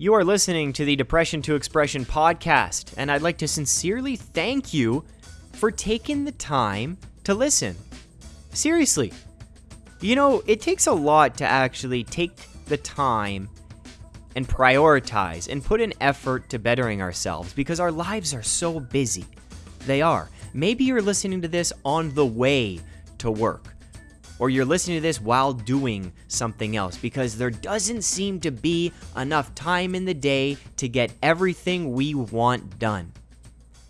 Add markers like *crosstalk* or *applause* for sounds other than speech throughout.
You are listening to the Depression to Expression podcast, and I'd like to sincerely thank you for taking the time to listen. Seriously. You know, it takes a lot to actually take the time and prioritize and put an effort to bettering ourselves because our lives are so busy. They are. Maybe you're listening to this on the way to work or you're listening to this while doing something else because there doesn't seem to be enough time in the day to get everything we want done.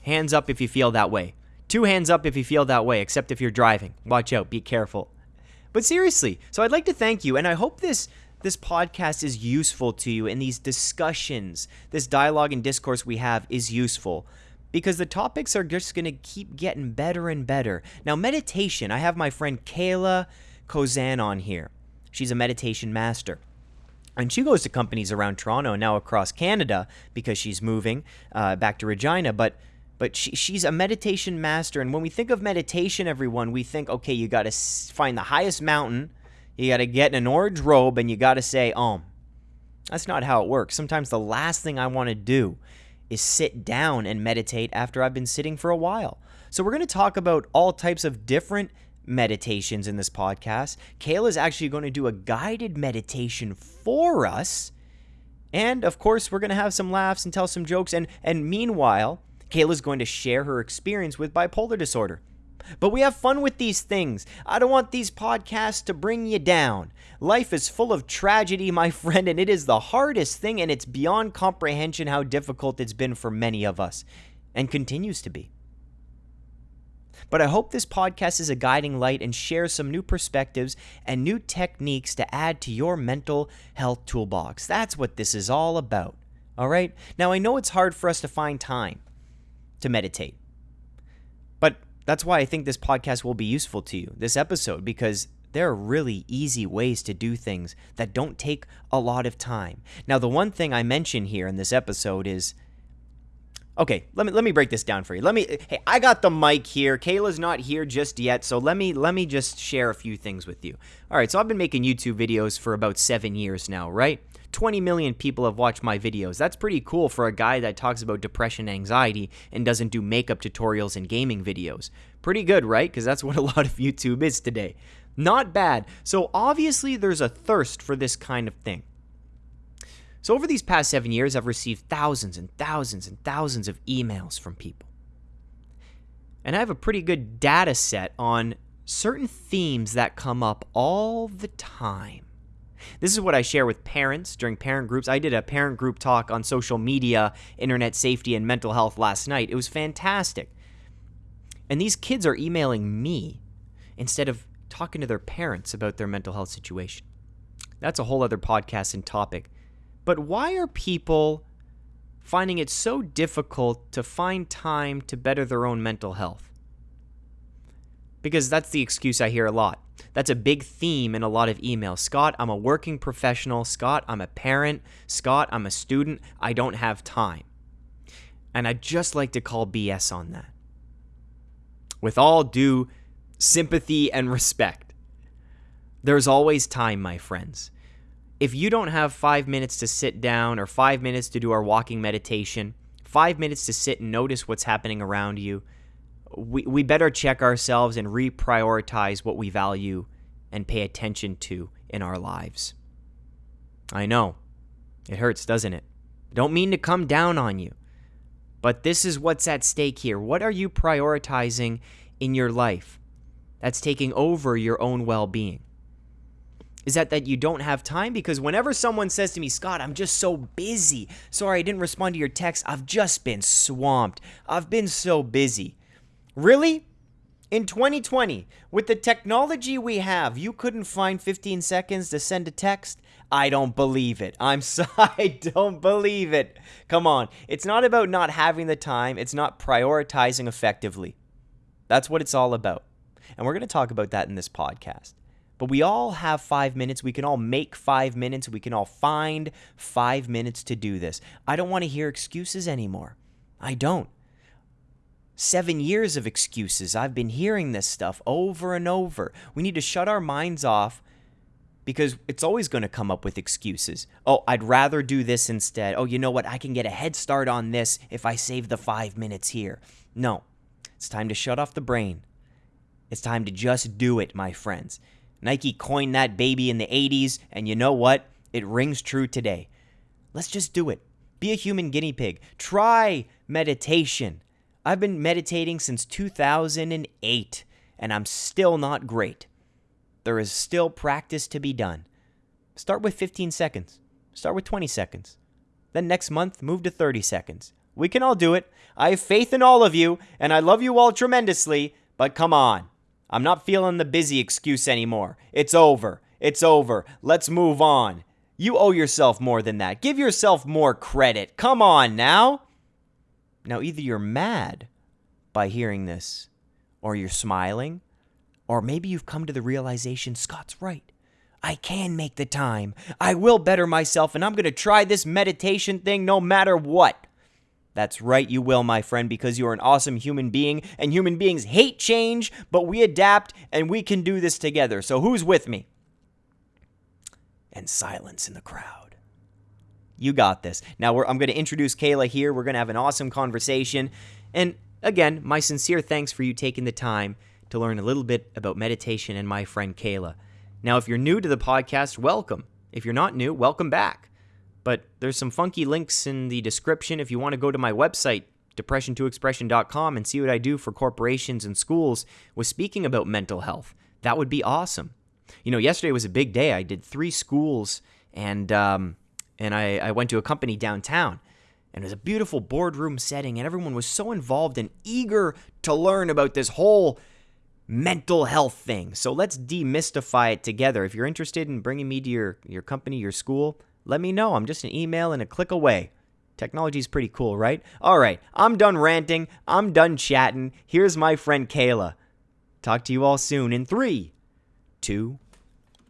Hands up if you feel that way. Two hands up if you feel that way, except if you're driving. Watch out, be careful. But seriously, so I'd like to thank you, and I hope this this podcast is useful to you and these discussions, this dialogue and discourse we have is useful because the topics are just going to keep getting better and better. Now, meditation, I have my friend Kayla Kozan on here. She's a meditation master. And she goes to companies around Toronto and now across Canada because she's moving uh, back to Regina. But but she, she's a meditation master. And when we think of meditation, everyone, we think, okay, you got to find the highest mountain, you got to get in an orange robe, and you got to say, Om. That's not how it works. Sometimes the last thing I want to do is sit down and meditate after I've been sitting for a while. So, we're going to talk about all types of different meditations in this podcast. Kayla is actually going to do a guided meditation for us. And of course, we're going to have some laughs and tell some jokes. And, and meanwhile, Kayla's going to share her experience with bipolar disorder. But we have fun with these things. I don't want these podcasts to bring you down. Life is full of tragedy, my *laughs* friend, and it is the hardest thing, and it's beyond comprehension how difficult it's been for many of us, and continues to be. But I hope this podcast is a guiding light and shares some new perspectives and new techniques to add to your mental health toolbox. That's what this is all about. All right? Now, I know it's hard for us to find time to meditate. That's why I think this podcast will be useful to you, this episode, because there are really easy ways to do things that don't take a lot of time. Now, the one thing I mention here in this episode is okay, let me let me break this down for you. Let me hey, I got the mic here. Kayla's not here just yet, so let me let me just share a few things with you. All right, so I've been making YouTube videos for about 7 years now, right? 20 million people have watched my videos. That's pretty cool for a guy that talks about depression anxiety and doesn't do makeup tutorials and gaming videos. Pretty good, right? Because that's *laughs* what a lot of YouTube is today. Not bad. So obviously there's a thirst for this kind of thing. So, over these past seven years, I've received thousands and thousands and thousands of emails from people. And I have a pretty good data set on certain themes that come up all the time. This is what I share with parents during parent groups. I did a parent group talk on social media, internet safety, and mental health last night. It was fantastic. And these kids are emailing me instead of talking to their parents about their mental health situation. That's a whole other podcast and topic. But why are people finding it so difficult to find time to better their own mental health? Because that's the excuse I hear a lot. That's a big theme in a lot of emails. Scott, I'm a working professional. Scott, I'm a parent. Scott, I'm a student. I don't have time. And I'd just like to call BS on that. With all due sympathy and respect, there's always time, my friends if you don't have five minutes to sit down or five minutes to do our walking meditation, five minutes to sit and notice what's happening around you, we, we better check ourselves and reprioritize what we value and pay attention to in our lives. I know. It hurts, doesn't it? don't mean to come down on you. But this is what's at stake here. What are you prioritizing in your life that's taking over your own well being? is that that you don't have time because whenever someone says to me scott i'm just so busy sorry i didn't respond to your text i've just been swamped i've been so busy really in 2020 with the technology we have you couldn't find 15 seconds to send a text i don't believe it i'm sorry *laughs* i don't believe it come on it's not about not having the time it's not prioritizing effectively that's what it's all about and we're going to talk about that in this podcast but we all have five minutes. We can all make five minutes. We can all find five minutes to do this. I don't want to hear excuses anymore. I don't. Seven years of excuses. I've been hearing this stuff over and over. We need to shut our minds off because it's always going to come up with excuses. Oh, I'd rather do this instead. Oh, you know what? I can get a head start on this if I save the five minutes here. No, it's time to shut off the brain. It's time to just do it, my friends. Nike coined that baby in the 80s, and you know what? It rings true today. Let's just do it. Be a human guinea pig. Try meditation. I've been meditating since 2008, and I'm still not great. There is still practice to be done. Start with 15 seconds. Start with 20 seconds. Then next month, move to 30 seconds. We can all do it. I have faith in all of you, and I love you all tremendously, but come on. I'm not feeling the busy excuse anymore. It's over. It's over. Let's move on. You owe yourself more than that. Give yourself more credit. Come on now. Now, either you're mad by hearing this, or you're smiling, or maybe you've come to the realization Scott's right. I can make the time. I will better myself, and I'm going to try this meditation thing no matter what. That's right, you will, my friend, because you're an awesome human being, and human beings hate change, but we adapt, and we can do this together. So, who's with me? And silence in the crowd. You got this. Now, I'm going to introduce Kayla here. We're going to have an awesome conversation. And again, my sincere thanks for you taking the time to learn a little bit about meditation and my friend Kayla. Now, if you're new to the podcast, welcome. If you're not new, welcome back. But there's some funky links in the description if you want to go to my website, depression2expression.com, and see what I do for corporations and schools with speaking about mental health. That would be awesome. You know, yesterday was a big day. I did three schools, and um, and I, I went to a company downtown. And it was a beautiful boardroom setting, and everyone was so involved and eager to learn about this whole mental health thing. So let's demystify it together. If you're interested in bringing me to your, your company, your school, let me know. I'm just an email and a click away. Technology's pretty cool, right? All right, I'm done ranting. I'm done chatting. Here's my friend Kayla. Talk to you all soon in three, two,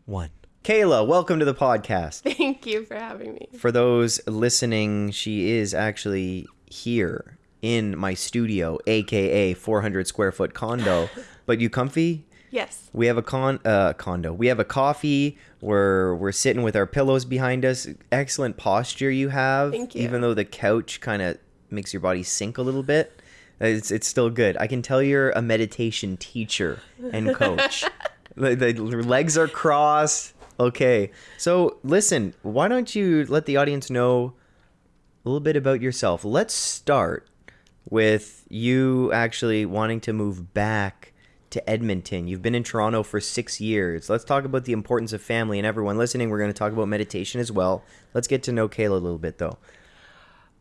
one. Kayla, welcome to the podcast. Thank you for having me. For those listening, she is actually here in my studio, aka 400 square foot condo. *laughs* but you comfy? Yes. We have a con uh, condo. We have a coffee. We're we're sitting with our pillows behind us. Excellent posture you have. Thank you. Even though the couch kind of makes your body sink a little bit, it's it's still good. I can tell you're a meditation teacher and coach. *laughs* the, the legs are crossed. Okay. So listen, why don't you let the audience know a little bit about yourself? Let's start with you actually wanting to move back to Edmonton. You've been in Toronto for six years. Let's talk about the importance of family. And everyone listening, we're going to talk about meditation as well. Let's get to know Kayla a little bit, though.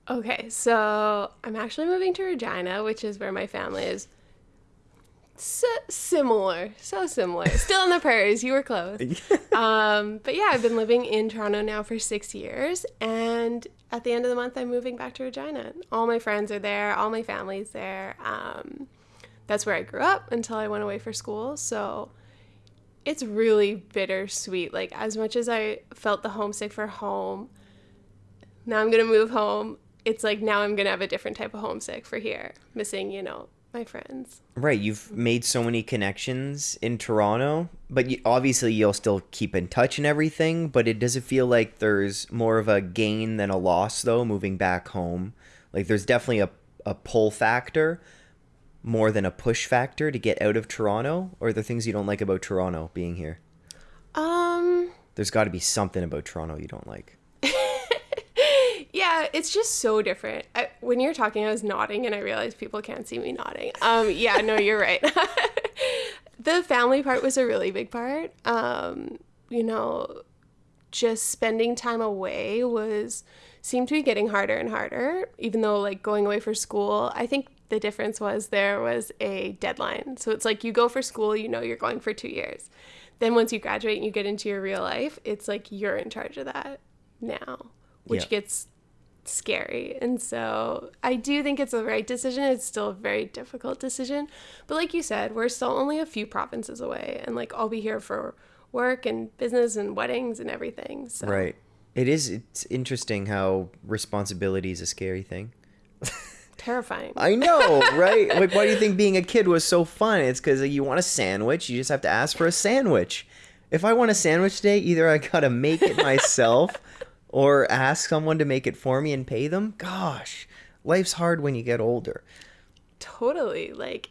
Okay, so I'm actually moving to Regina, which is where my family is. So similar, so similar. Still in the prairies. You were close. *laughs* um, but yeah, I've been living in Toronto now for six years, and at the end of the month, I'm moving back to Regina. All my friends are there. All my family's there. Um, that's where I grew up until I went away for school. So it's really bittersweet. Like, as much as I felt the homesick for home, now I'm going to move home. It's like now I'm going to have a different type of homesick for here, missing, you know, my friends. Right. You've made so many connections in Toronto, but you, obviously you'll still keep in touch and everything. But it does it feel like there's more of a gain than a loss, though, moving back home? Like, there's definitely a, a pull factor more than a push factor to get out of Toronto, or the things you don't like about Toronto being here? Um, there's got to be something about Toronto you don't like. *laughs* yeah, it's just so different. I, when you're talking, I was nodding, and I realized people can't see me nodding. Um, yeah, no, you're right. *laughs* the family part was a really big part. Um, you know, just spending time away was seemed to be getting harder and harder even though like going away for school i think the difference was there was a deadline. So it's like you go for school, you know you're going for two years. Then once you graduate and you get into your real life, it's like you're in charge of that now, which yeah. gets scary. And so I do think it's the right decision. It's still a very difficult decision. But like you said, we're still only a few provinces away and like I'll be here for work and business and weddings and everything. So Right. It is it's interesting how responsibility is a scary thing. *laughs* terrifying. I know, *laughs* right? like, why do you think being a kid was so fun? It's because you want a sandwich. You just have to ask for a sandwich. If I want a sandwich today, either I gotta make it *laughs* myself or ask someone to make it for me and pay them. Gosh, life's hard when you get older. Totally. Like,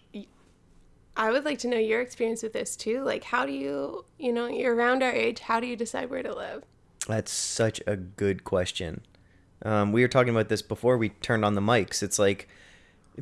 I would like to know your experience with this too. Like, how do you, you know, you're around our age, how do you decide where to live? That's such a good question. Um, we were talking about this before we turned on the mics. It's like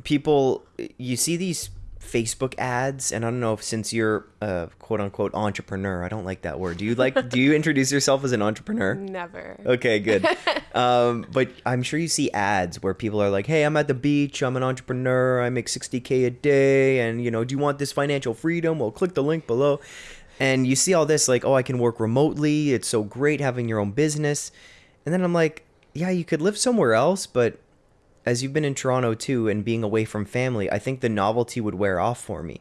people, you see these Facebook ads, and I don't know if since you're a quote unquote entrepreneur, I don't like that word. Do you like? do you introduce yourself as an entrepreneur? Never. Okay, good. *laughs* um, but I'm sure you see ads where people are like, "Hey, I'm at the beach. I'm an entrepreneur. I make 60k a day, and you know, do you want this financial freedom? Well, click the link below." And you see all this like, "Oh, I can work remotely. It's so great having your own business." And then I'm like, "Yeah, you could live somewhere else, but as you've been in Toronto too and being away from family, I think the novelty would wear off for me.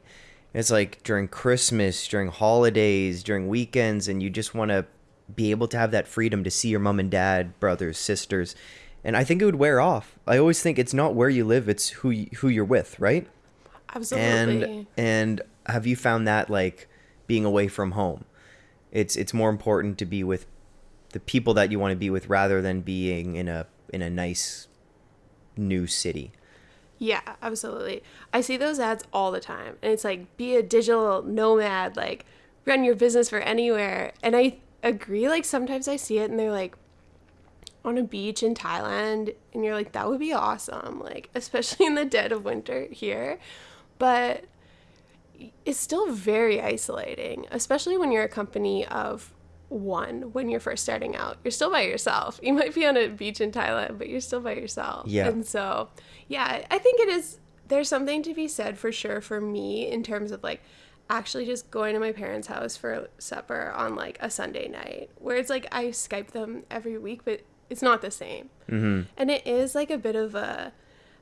It's like during Christmas, during holidays, during weekends, and you just want to be able to have that freedom to see your mom and dad, brothers, sisters. And I think it would wear off. I always think it's not where you live, it's who you, who you're with, right? Absolutely. And and have you found that like being away from home? It's it's more important to be with the people that you want to be with rather than being in a in a nice new city. Yeah, absolutely. I see those ads all the time. And it's like, be a digital nomad, like, run your business for anywhere. And I agree. Like, sometimes I see it and they're like, on a beach in Thailand. And you're like, that would be awesome. Like, *laughs* especially in the dead of winter here. But it's still very isolating, especially when you're a company of one when you're first starting out. You're still by yourself. You might be on a beach in Thailand, but you're still by yourself. Yeah. And so, yeah, I think it is there's something to be said for sure for me in terms of like actually just going to my parents' house for supper on like a Sunday night where it's like I Skype them every week, but it's not the same. Mm-hmm. And it is like a bit of a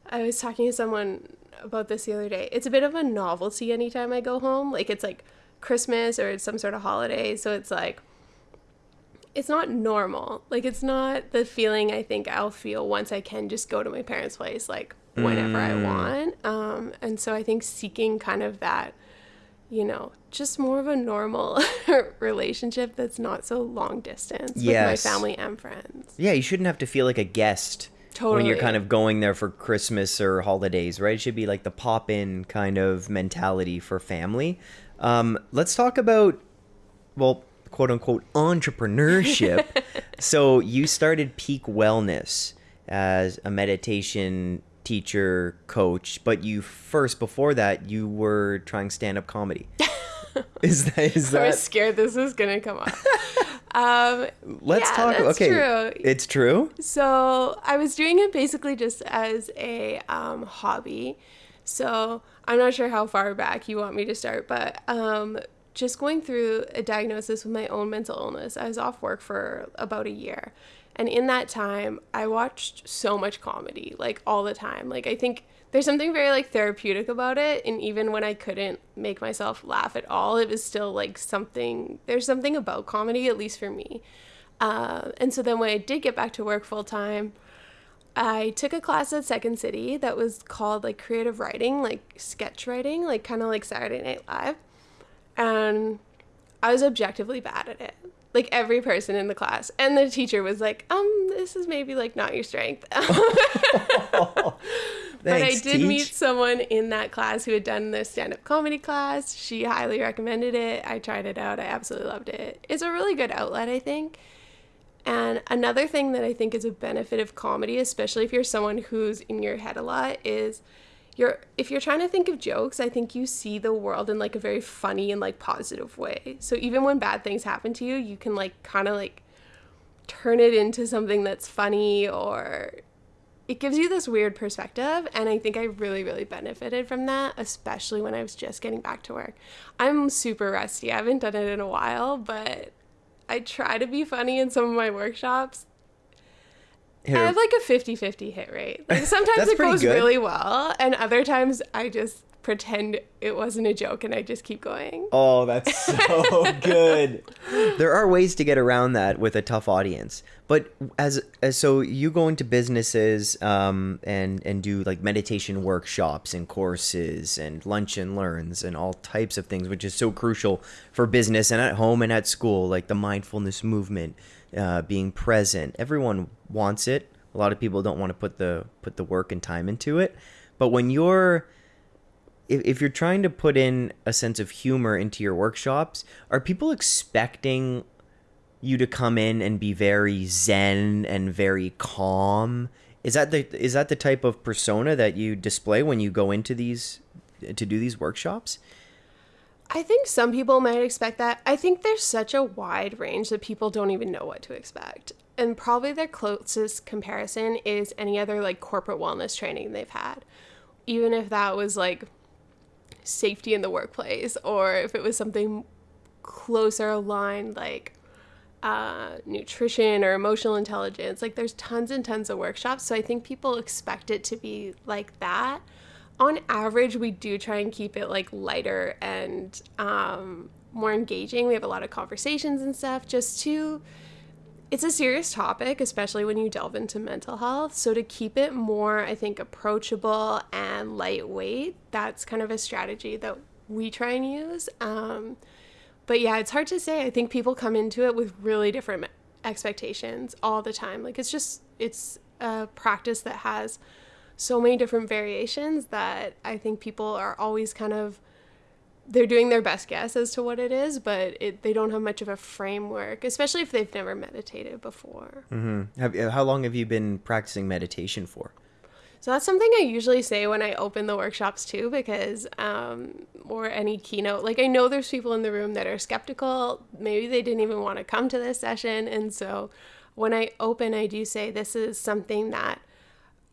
I was talking to someone about this the other day. It's a bit of a novelty anytime I go home. Like it's like Christmas or it's some sort of holiday. So it's like it's not normal. Like it's not the feeling I think I'll feel once I can just go to my parents' place like whenever I want. Um, and so I think seeking kind of that, you know, just more of a normal *laughs* relationship that's not so long distance with my family and friends. Yeah, you shouldn't have to feel like a guest when you're kind of going there for Christmas or holidays, right? It should be like the pop in kind of mentality for family. Um, let's talk about, well, quote unquote, entrepreneurship. *laughs* so you started Peak Wellness as a meditation teacher, coach, but you first, before that, you were trying stand up comedy. *laughs* is that, is that? I was scared this was gonna come up. *laughs* um, let's yeah, talk, okay. true. It's true? So I was doing it basically just as a um, hobby. So I'm not sure how far back you want me to start, but um, just going through a diagnosis with my own mental illness. I was off work for about a year. And in that time, I watched so much comedy, like all the time. Like, I think there's something very like therapeutic about it. And even when I couldn't make myself laugh at all, it was still like something, there's something about comedy, at least for me. Uh, and so then when I did get back to work full time, I took a class at Second City that was called like creative writing, like sketch writing, like kind of like Saturday Night Live. And I was objectively bad at it. Like every person in the class. And the teacher was like, um, this is maybe like not your strength. *laughs* but I did Teach. meet someone in that class who had done the stand up comedy class. She highly recommended it. I tried it out. I absolutely loved it. It's a really good outlet, I think. And another thing that I think is a benefit of comedy, especially if you're someone who's in your head a lot, is you're if you're trying to think of jokes, I think you see the world in like a very funny and like positive way. So even when bad things happen to you, you can like kind of like turn it into something that's funny or it gives you this weird perspective and i think i really really benefited from that especially when i was just getting back to work i'm super rusty i haven't done it in a while but i try to be funny in some of my workshops Hit i have like a 50-50 hit rate like *laughs* sometimes it goes good. really well and other times i just pretend it wasn't a joke and I just keep going. Oh, that's *laughs* so good. There are ways to get around that with a tough audience. But as, as so you go into businesses um, and and do like meditation workshops and courses and lunch and learns and all types of things, which is so crucial for business and at home and at school, like the mindfulness movement, uh, being present. Everyone wants it. A lot of people don't want to put the put the work and time into it. But when you're if, if you're trying to put in a sense of humor into your workshops, are people expecting you to come in and be very zen and very calm? Is that the is that the type of persona that you display when you go into these to do these workshops? I think some people might expect that. I think there's such a wide range that people don't even know what to expect. And probably their closest comparison is any other like corporate wellness training they've had. Even if that was like safety in the workplace or if it was something closer aligned like uh, nutrition or emotional intelligence. Like there's tons and tons of workshops. So I think people expect it to be like that. On average, we do try and keep it like lighter and um, more engaging. We have a lot of conversations and stuff just to it's a serious topic, especially when you delve into mental health. So, to keep it more, I think, approachable and lightweight, that's kind of a strategy that we try and use. Um, but yeah, it's hard to say. I think people come into it with really different expectations all the time. Like, it's just, it's a practice that has so many different variations that I think people are always kind of they're doing their best guess as to what it is, but it, they don't have much of a framework, especially if they've never meditated before. Mm-hmm. Have, how long have you been practicing meditation for? So that's something I usually say when I open the workshops too, because, um, or any keynote. Like, I know there's people in the room that are skeptical. Maybe they didn't even want to come to this session. And so when I open, I do say this is something that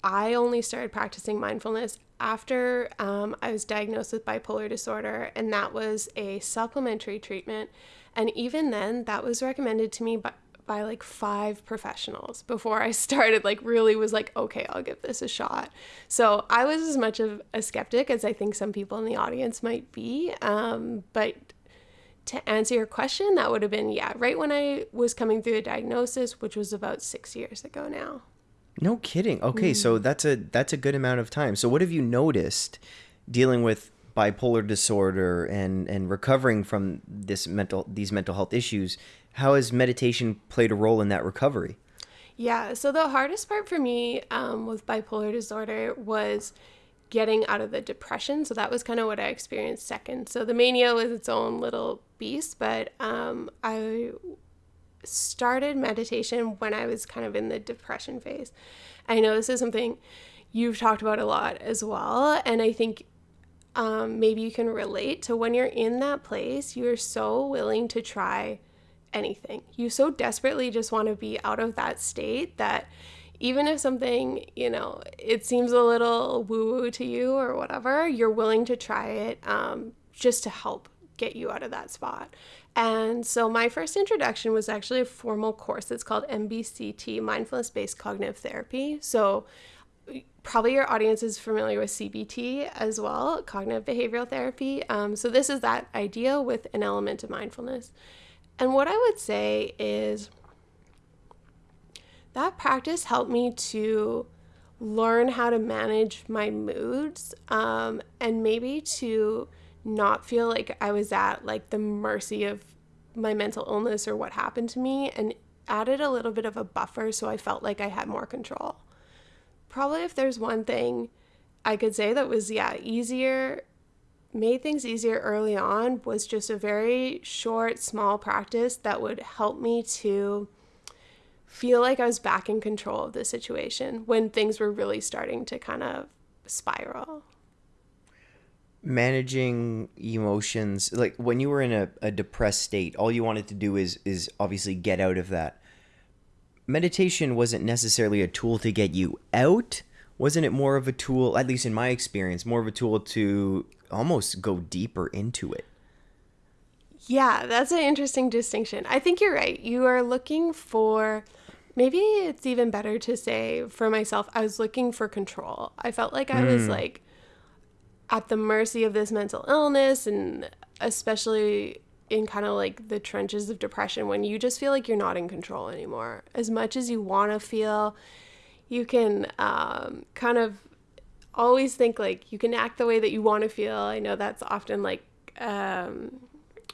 I only started practicing mindfulness after um, I was diagnosed with bipolar disorder, and that was a supplementary treatment. And even then, that was recommended to me by, by like five professionals before I *laughs* started, like, really was like, okay, I'll give this a shot. So I was as much of a skeptic as I think some people in the audience might be. Um, but to answer your question, that would have been, yeah, right when I was coming through the diagnosis, which was about six years ago now. No kidding. Okay, mm. so that's a that's a good amount of time. So what have you noticed dealing with bipolar disorder and and recovering from this mental these mental health issues? How has meditation played a role in that recovery? Yeah, so the hardest part for me um, with bipolar disorder was getting out of the depression. So that was kind of what I experienced second. So the mania was its own little beast, but um, I started meditation when I was kind of in the depression phase. I know this is something you've talked about a lot as well. And I think um, maybe you can relate to when you're in that place, you're so willing to try anything. You so desperately just want to be out of that state that even if something, you know, it seems a little woo woo to you or whatever, you're willing to try it um, just to help get you out of that spot. And so my first introduction was actually a formal course that's called MBCT, Mindfulness Based Cognitive Therapy. So probably your audience is familiar with CBT as well, cognitive behavioral therapy. Um, so this is that idea with an element of mindfulness. And what I would say is that practice helped me to learn how to manage my moods um, and maybe to not feel like I was at like the mercy of my mental illness or what happened to me and added a little bit of a buffer so I felt like I had more control. Probably if there's one thing I could say that was yeah, easier made things easier early on was just a very short small practice that would help me to feel like I was back in control of the situation when things were really starting to kind of spiral managing emotions like when you were in a, a depressed state all you wanted to do is is obviously get out of that. Meditation wasn't necessarily a tool to get you out. Wasn't it more of a tool at least in my experience more of a tool to almost go deeper into it? Yeah that's an interesting distinction. I think you're right. You are looking for maybe it's even better to say for myself i was looking for control. I felt like i was hmm. like at the mercy of this mental illness and especially in kind of like the trenches of depression when you just feel like you're not in control anymore. As much as you want to feel, you can um, kind of always think like you can act the way that you want to feel. I know that's often like um,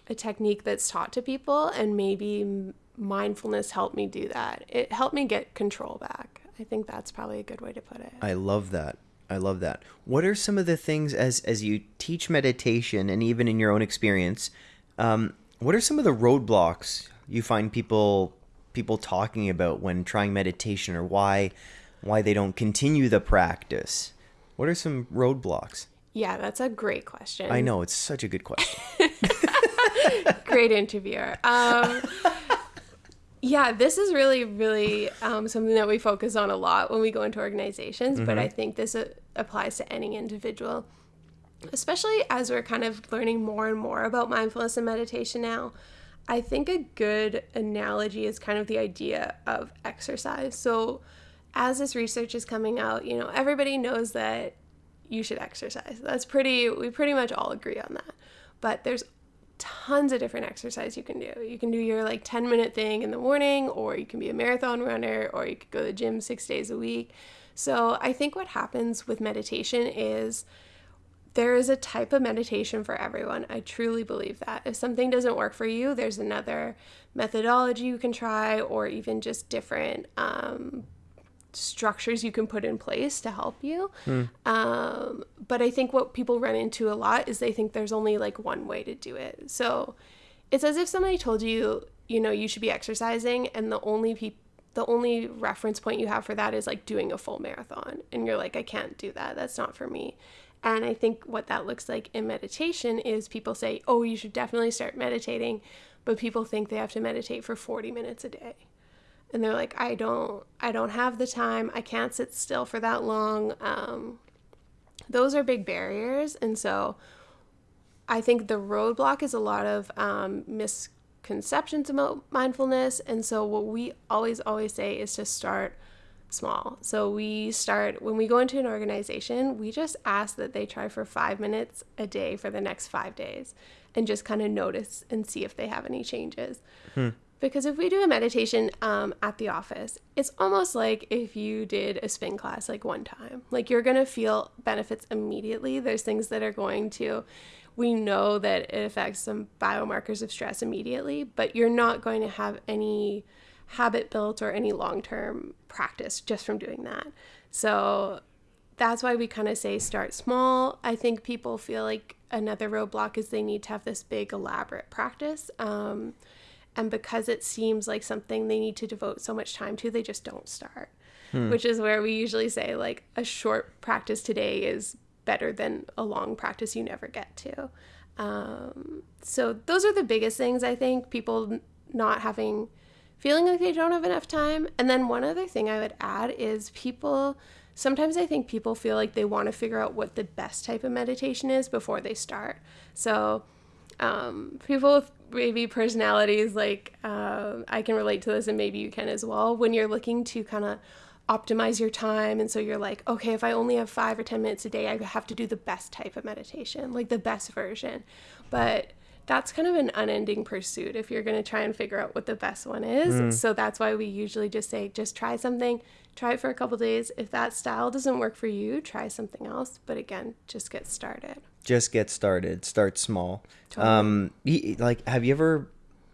a technique that's taught to people, and maybe mindfulness helped me do that. It helped me get control back. I think that's probably a good way to put it. I love that. I love that. What are some of the things as as you teach meditation and even in your own experience? Um, what are some of the roadblocks you find people people talking about when trying meditation, or why why they don't continue the practice? What are some roadblocks? Yeah, that's a great question. I know it's such a good question. *laughs* great interviewer. Um, yeah, this is really, really um, something that we focus on a lot when we go into organizations, mm-hmm. but I think this uh, applies to any individual, especially as we're kind of learning more and more about mindfulness and meditation now. I think a good analogy is kind of the idea of exercise. So, as this research is coming out, you know, everybody knows that you should exercise. That's pretty, we pretty much all agree on that. But there's tons of different exercise you can do. You can do your like 10 minute thing in the morning, or you can be a marathon runner, or you could go to the gym six days a week. So I think what happens with meditation is there is a type of meditation for everyone. I truly believe that. If something doesn't work for you, there's another methodology you can try, or even just different um, structures you can put in place to help you. Mm. Um, but I think what people run into a lot is they think there's only like one way to do it. So it's as if somebody told you, you know, you should be exercising, and the only people the only reference point you have for that is like doing a full marathon and you're like I can't do that that's not for me and I think what that looks like in meditation is people say oh you should definitely start meditating but people think they have to meditate for 40 minutes a day and they're like i don't i don't have the time. I can't sit still for that long. Um, those are big barriers. And so i think the roadblock is a lot of um, misconceptions about mindfulness. And so what we always always say is to start small. So we start when we go into an organization we just ask that they try for five minutes a day for the next five days and just kind of notice and see if they have any changes. Hmm. Because if we do a meditation um, at the office, it's almost like if you did a spin class like one time. Like you're going to feel benefits immediately. There's things that are going to, we know that it affects some biomarkers of stress immediately, but you're not going to have any habit built or any long term practice just from doing that. So that's why we kind of say start small. I think people feel like another roadblock is they need to have this big, elaborate practice. Um, and because it seems like something they need to devote so much time to they just don't start. Hmm. which is where we usually say like a short practice today is better than a long practice you never get to. Um, so those are the biggest things i think people not having feeling like they don't have enough time. And then one other thing i would add is people sometimes i think people feel like they want to figure out what the best type of meditation is before they start. So um, people with maybe personalities like um, I can relate to this and maybe you can as well. When you're looking to kind of optimize your time and so you're like okay if I only have 5 or 10 minutes a day I have to do the best type of meditation like the best version. But that's kind of an unending pursuit if you're going to try and figure out what the best one is. Mm. so that's why we usually just say just try something try it for a couple days. If that style doesn't work for you try something else. But again just get started just get started. Start small. Totally. Um, like, have you ever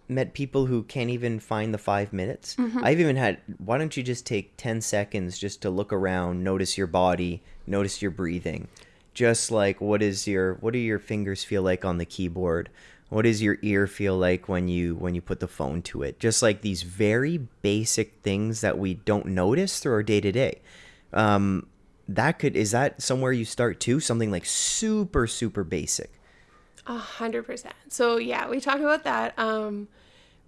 met people who can't even find the five minutes? Mm-hmm. I've even had. Why don't you just take ten seconds just to look around, notice your body, notice your breathing, just like what is your what do your fingers feel like on the keyboard? What does your ear feel like when you when you put the phone to it? Just like these very basic things that we don't notice through our day to day. Um, that could is that somewhere you start too? Something like super super basic. A hundred percent. So yeah, we talk about that. Um,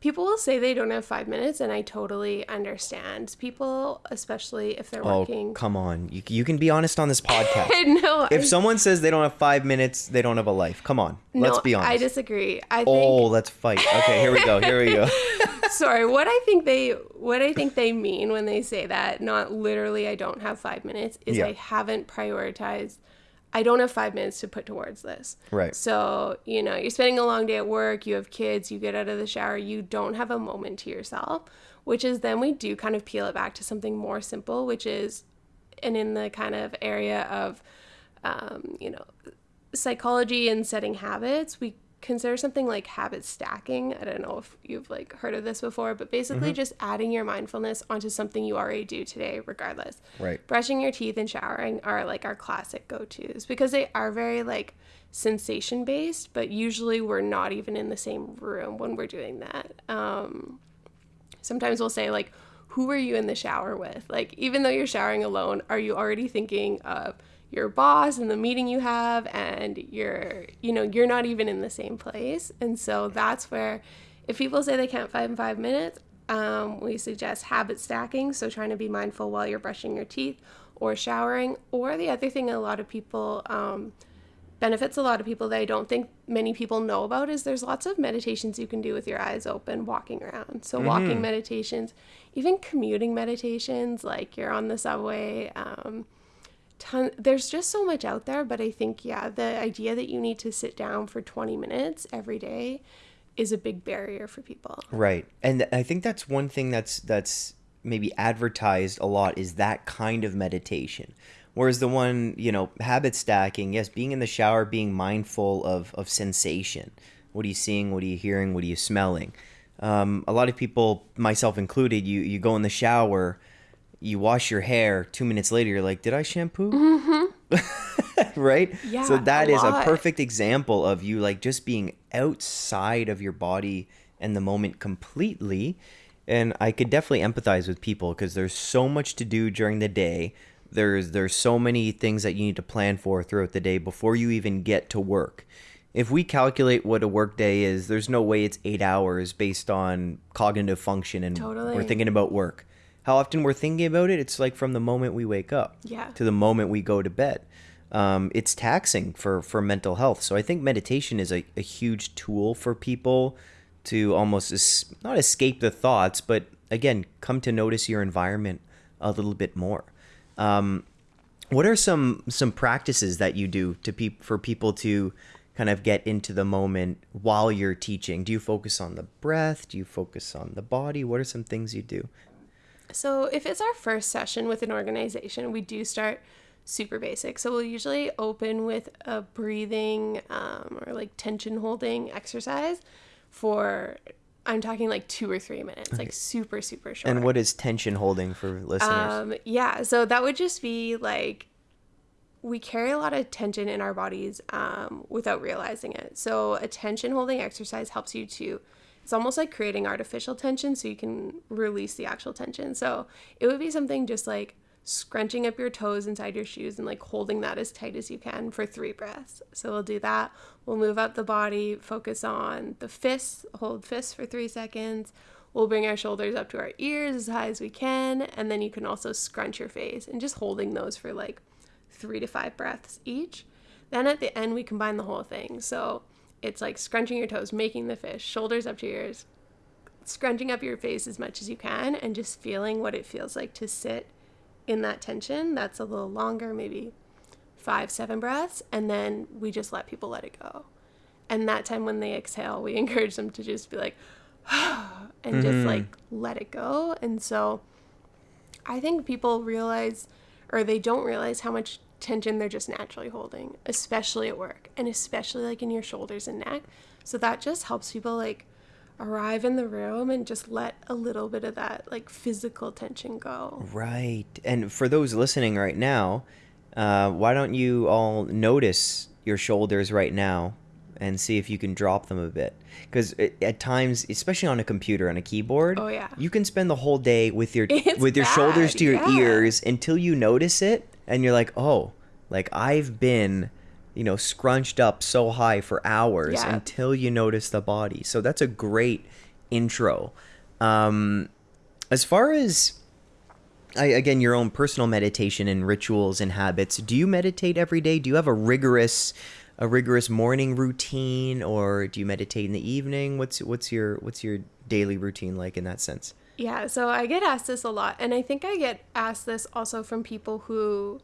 people will say they don't have five minutes, and I totally understand. People, especially if they're oh, working. come on, you, you can be honest on this podcast. *laughs* no, if I, someone says they don't have five minutes, they don't have a life. Come on, no, let's be honest. I disagree. I oh, think... oh, let's fight. Okay, here we go. Here we go. *laughs* Sorry, what I think they what I think they mean when they say that, not literally I don't have 5 minutes, is yeah. I haven't prioritized I don't have five minutes to put towards this. Right. So, you know, you're spending a long day at work, you have kids, you get out of the shower, you don't have a moment to yourself, which is then we do kind of peel it back to something more simple, which is, and in the kind of area of, um, you know, psychology and setting habits, we consider something like habit stacking. I don't know if you've like heard of this before, but basically just adding your mindfulness onto something you already do today regardless. Right. Brushing your teeth and showering are like our classic go-tos because they are very like sensation based, but usually we're not even in the same room when we're doing that. Um sometimes we'll say like who are you in the shower with? Like even though you're showering alone, are you already thinking of your boss and the meeting you have and you're you know you're not even in the same place. And so that's where if people say they can't find five minutes um, we suggest habit stacking. So trying to be mindful while you're brushing your teeth or showering. Or the other thing a lot of people um, benefits a lot of people that i don't think many people know about is there's lots of meditations you can do with your eyes open walking around. So walking meditations even commuting meditations like you're on the subway um, ton there's just so much out there but i think yeah the idea that you need to sit down for 20 minutes every day is a big barrier for people Right. And I think that's one thing that's that's maybe advertised a lot is that kind of meditation. Whereas the one, you know, habit stacking, yes, being in the shower, being mindful of of sensation. What are you seeing? What are you hearing? What are you smelling? Um, a lot of people, myself included, you you go in the shower, you wash your hair. Two minutes later, you're like, "Did I shampoo?" *laughs* right? Mm-hmm. Yeah, So that a is a perfect example of you like just being outside of your body and the moment completely. And I could definitely empathize with people because there's so much to do during the day. There's there's so many things that you need to plan for throughout the day before you even get to work. If we calculate what a work day is, there's no way it's eight hours based on cognitive function and we're thinking about work. How often we're thinking about it? It's like from the moment we wake up Yeah. to the moment we go to bed. Um, it's taxing for, for mental health. So I think meditation is a, a huge tool for people to almost es- not escape the thoughts, but again, come to notice your environment a little bit more. Um, what are some some practices that you do to peop for people to kind of get into the moment while you're teaching? Do you focus on the breath? Do you focus on the body? What are some things you do? So, if it's our first session with an organization, we do start super basic. So, we'll usually open with a breathing um, or like tension holding exercise for, I'm talking like two or three minutes, like super, super short. And what is tension holding for listeners? Um, yeah, so that would just be like we carry a lot of tension in our bodies um, without realizing it. So a tension holding exercise helps you to. It's almost like creating artificial tension, so you can release the actual tension. So it would be something just like scrunching up your toes inside your shoes and like holding that as tight as you can for three breaths. So we'll do that. We'll move up the body, focus on the fists, hold fists for three seconds. We'll bring our shoulders up to our ears as high as we can, and then you can also scrunch your face and just holding those for like three to five breaths each. Then at the end, we combine the whole thing. So it's like scrunching your toes, making the fish, shoulders up to your ears, scrunching up your face as much as you can, and just feeling what it feels like to sit in that tension. That's a little longer, maybe five, seven breaths, and then we just let people let it go. And that time when they exhale, we *laughs* encourage them to just be like, *sighs* and just mm-hmm. like let it go. And so I think people realize or they don't realize how much tension they're just naturally holding, especially at work and especially like in your shoulders and neck. So that just helps people like arrive in the room and just let a little bit of that like physical tension go. Right. And for those listening right now, uh, why don't you all notice your shoulders right now and see if you can drop them a bit? Because at times, especially on a computer on a keyboard, Oh, yeah. you can spend the whole day with your *laughs* It's with your shoulders to your yeah. ears until you notice it, and you're like, oh, like I've been. You know, scrunched up so high for hours Yeah. until you notice the body. So that's a great intro. Um, as far as I, again, your own personal meditation and rituals and habits. Do you meditate every day? Do you have a rigorous, a rigorous morning routine, or do you meditate in the evening? What's what's your what's your daily routine like in that sense? Yeah, so I get asked this a lot, and I think I get asked this also from people who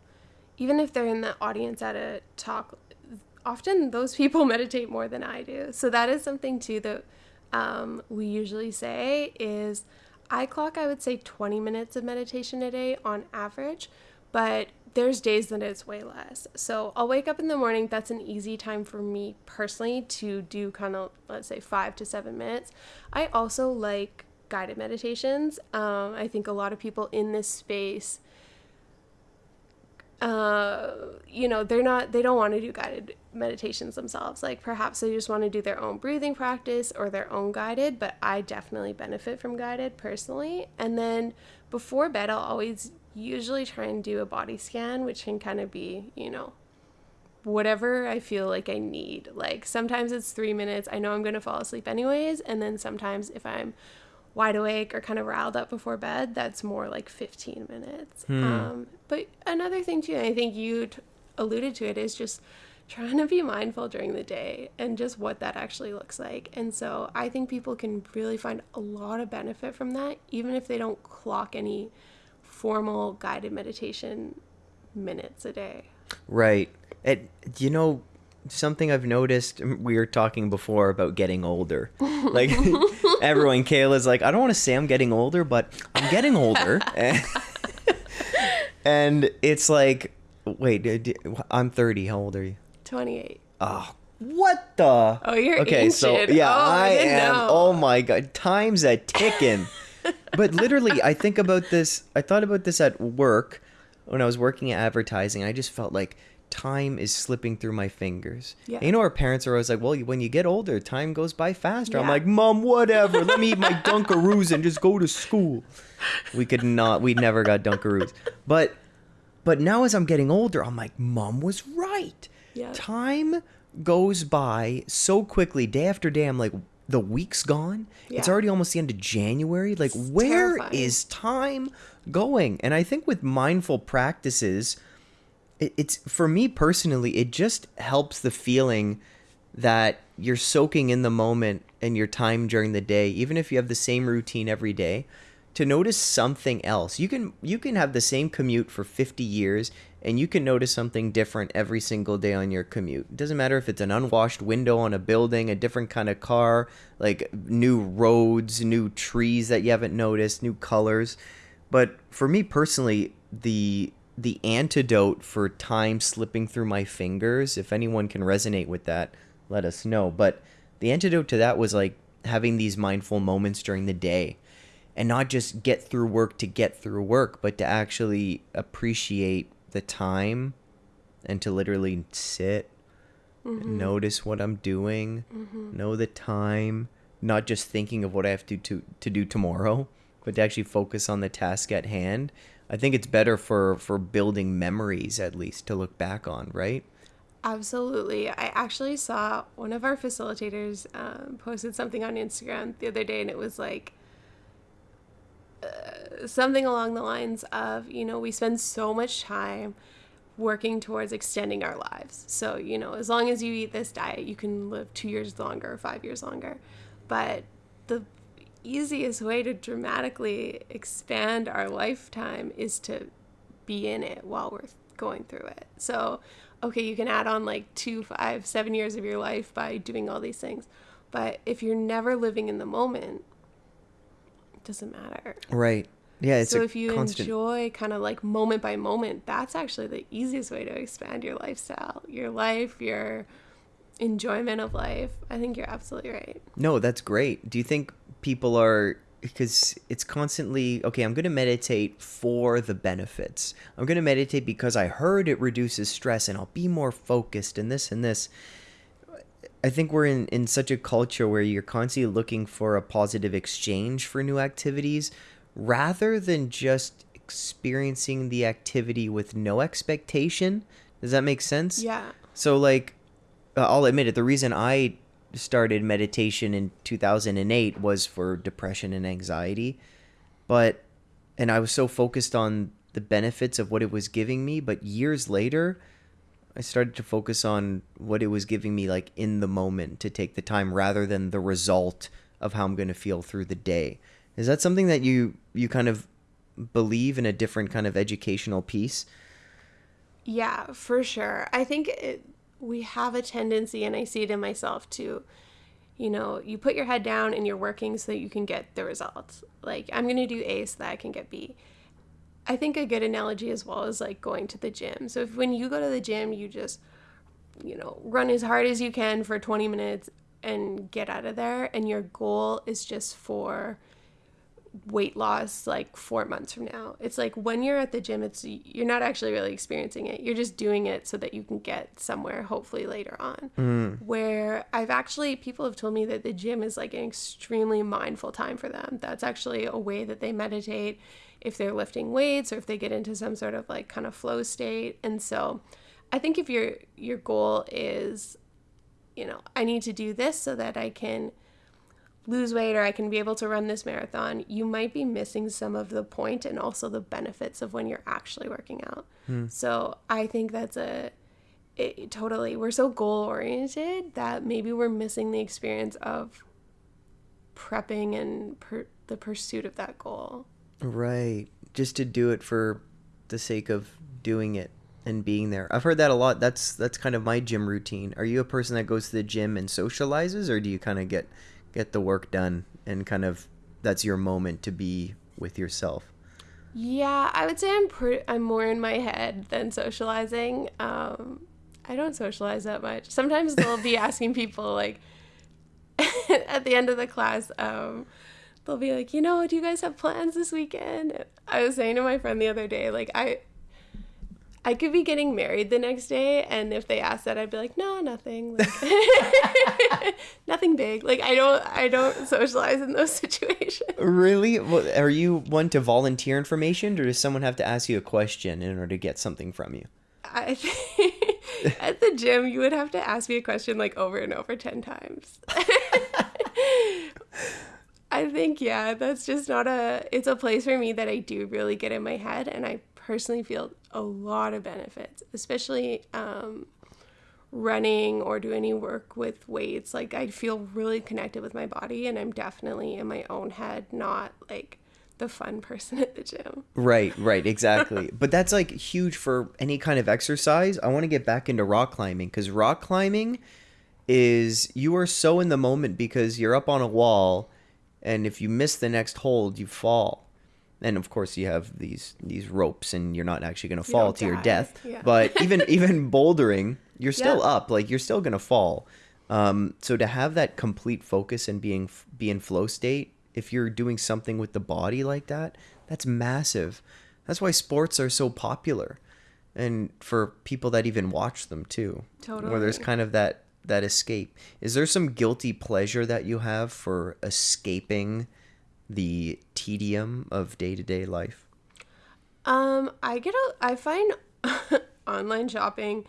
even if they're in the audience at a talk, often those people *laughs* meditate more than I do. So that is something too that um, we usually say is I clock I would say 20 minutes of meditation a day on average, but there's days that it's way less. So I'll wake up in the morning. That's an easy time for me personally to do kind of, let's say, five to seven minutes. I also like guided meditations. Um, I think a lot of people in this space, uh, you know, they're not, they don't want to do guided meditations themselves. Like perhaps they just want to do their own breathing practice or their own guided, but I definitely benefit from guided personally. And then before bed, I'll always usually try and do a body scan, which can kind of be, you know, whatever I feel like I need. Like sometimes it's three minutes. I know I'm going to fall asleep anyways. And then sometimes if I'm wide awake or kind of riled up before bed, that's more like 15 minutes. Hmm. Um, but another thing too, I think you t- alluded to it, is just trying to be mindful during the day and just what that actually looks like. And so I think people can really find a lot of benefit from that, even if they don't clock any formal guided meditation minutes a day. Right. And you know, something I've noticed, we were talking before about getting older. *laughs* Like everyone, Kayla's like, I don't want to say I'm getting older, but I'm getting older. *laughs* *laughs* and it's like, wait, I'm 30. How old are you? 28. Oh, what the? Oh, you're okay. Ancient. So yeah, oh, I, I am. Know. Oh my god, time's a ticking *laughs* but literally, I think about this. I thought about this at work when I was working at advertising. I just felt like time is slipping through my fingers. Yeah. you know, our parents are always like, well, when you get older, time goes by faster. Yeah. I'm like, mom, whatever. Let me eat my *laughs* Dunkaroos and just go to school. We could not, we never got Dunkaroos. But, but now as I'm getting older, I'm like, mom was right. Yeah. Time goes by so quickly, day after day. I'm like, the week's gone. Yeah. It's already almost the end of January. Like, it's where terrifying. is time going? And I think with mindful practices, it's for me personally, it just helps the feeling that you're soaking in the moment and your time during the day, even if you have the same routine every day to notice something else. You can you can have the same commute for 50 years and you can notice something different every single day on your commute. It doesn't matter if it's an unwashed window on a building, a different kind of car, like new roads, new trees that you haven't noticed, new colors. But for me personally, the the antidote for time slipping through my fingers, if anyone can resonate with that, let us know. But the antidote to that was like having these mindful moments during the day and not just get through work to get through work, but to actually appreciate the time and to literally sit, mm-hmm. notice what I'm doing, mm-hmm. know the time, not just thinking of what I have to, to to do tomorrow, but to actually focus on the task at hand. I think it's better for for building memories at least to look back on, right? Absolutely. I actually saw one of our facilitators um, posted something on Instagram the other day, and it was like something along the lines of, you know, we spend so much time working towards extending our lives. So, you know, as long as you eat this diet, you can live two years longer, five years longer. But the easiest way to dramatically expand our lifetime is to be in it while we're going through it. So, okay, you can add on like two, five, seven years of your life by doing all these things. But if you're never living in the moment, it doesn't matter. Right. Yeah, it's so if you constant... enjoy kind of like moment by moment, that's actually the easiest way to expand your lifestyle, your life, your enjoyment of life. I think you're absolutely right. No, that's great. Do you think people are because it's constantly okay i'm going to meditate for the benefits i'm going to meditate because i heard it reduces stress and i'll be more focused and this and this i think we're in, in such a culture where you're constantly looking for a positive exchange for new activities rather than just experiencing the activity with no expectation. Does that make sense? Yeah. So like uh, I'll admit it, the reason I started meditation in 2008 was for depression and anxiety. But and I was so focused on the benefits of what it was giving me, but years later I started to focus on what it was giving me like in the moment to take the time rather than the result of how I'm going to feel through the day. Is that something that you you kind of believe in a different kind of educational piece? Yeah, for sure. I think it, we have a tendency, and I see it in myself too. You know, you put your head down and you're working so that you can get the results. Like, I'm going to do A so that I can get B. I think a good analogy as well is like going to the gym. So, if when you go to the gym, you just, you know, run as hard as you can for 20 minutes and get out of there, and your goal is just for weight loss like four months from now. It's like when you're at the gym, it's you're not actually really experiencing it. You're just doing it so that you can get somewhere hopefully later on. Mm. Where I've actually people have told me that the gym is like an extremely mindful time for them. That's actually a way that they meditate if they're lifting weights or if they get into some sort of like kind of flow state. And so I think if your your goal is you know, I need to do this so that I can lose weight or I can be able to run this marathon, you might be missing some of the point and also the benefits of when you're actually working out. Hmm. So I think that's a it, totally we're so goal oriented that maybe we're missing the experience of prepping and per, the pursuit of that goal. Right. Just to do it for the sake of doing it and being there. I've heard that a lot. That's that's kind of my gym routine. Are you a person that goes to the gym and socializes or do you kind of get get the work done and kind of that's your moment to be with yourself? Yeah, I would say I'm pre- I'm more in my head than socializing. Um, I don't socialize that much. Sometimes they'll be *laughs* asking people like *laughs* at the end of the class, um, they'll be like, you know, do you guys have plans this weekend? I was saying to my friend the other day, like I I could be getting married the next day, and if they asked that, I'd be like, no, nothing, like, *laughs* *laughs* nothing big. Like I don't, I don't socialize in those *laughs* situations. Really? Well, are you one to volunteer information, or does someone have to ask you a question in order to get something from you? I think at the gym, you would have to ask me a question like over and over ten times. I think yeah, that's just not a. It's a place for me that I do really get in my head, and I personally feel a lot of benefits, especially um, running or do any work with weights. Like I feel really connected with my body, and I'm definitely in my own head, not like the fun *laughs* person at the gym. Right, right, exactly. *laughs* but that's like huge for any kind of exercise. I want to get back into rock climbing because rock climbing is you are so in the moment because you're up on a wall and if you miss the next hold you fall and of course you have these these ropes and you're not actually going to fall to your death. Yeah. but *laughs* even even bouldering you're still Yeah. up like you're still going to fall. Um, so to have that complete focus and being be in flow state if you're doing something with the body like that that's massive. That's why sports are so popular and for people that even watch them too where there's kind of that that escape. Is there some guilty pleasure that you have for escaping the tedium of day-to-day life Um, I get a. I find *laughs* online shopping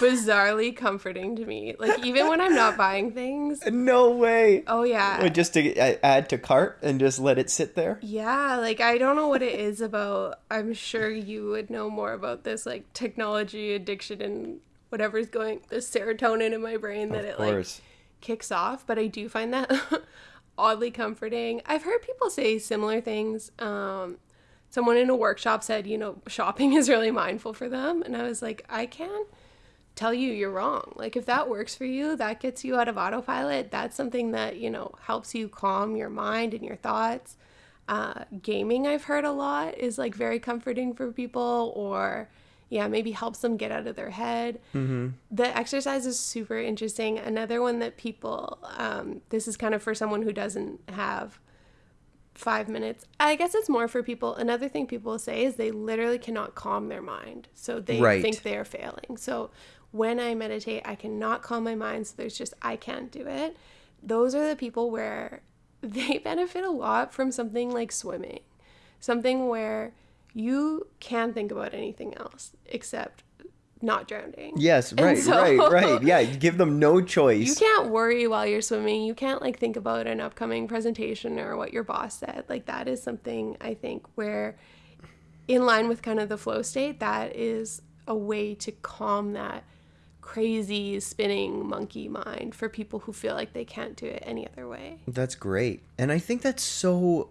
bizarrely comforting to me. Like even when I'm not buying things. no way Oh yeah. just to add to cart and just let it sit there Yeah, like I don't know what it is about. I'm sure you would know more about this, like technology addiction and whatever's going, the serotonin in my brain that of it like kicks off. But I do find that *laughs* oddly comforting. I've heard people say similar things. Um, someone in a workshop said, you know, shopping *laughs* is really mindful for them, and I was like, I can't tell you you're wrong. Like if that works for you, that gets you out of autopilot. That's something that you know helps you calm your mind and your thoughts. Uh, gaming, I've heard a lot, is like very comforting for people, or yeah, maybe helps them get out of their head. mm-hmm. The exercise is super interesting. Another one that people, um, this is kind of for someone who doesn't have five minutes. I guess it's more for people. Another thing people say is they literally cannot calm their mind. So they Right. think they're failing. So when I meditate, I cannot calm my mind. So there's just, I can't do it. Those are the people where *laughs* they benefit a lot from something like swimming, something where you can think about anything else except not drowning. yes *laughs* right so- right right *laughs* yeah you give them no choice You can't worry while you're swimming. You can't like think about an upcoming presentation or what your boss said. Like that is something I think where in line with kind of the flow state, that is a way to calm that crazy spinning monkey mind for people who feel like they can't do it any other way. That's great. And I think that's so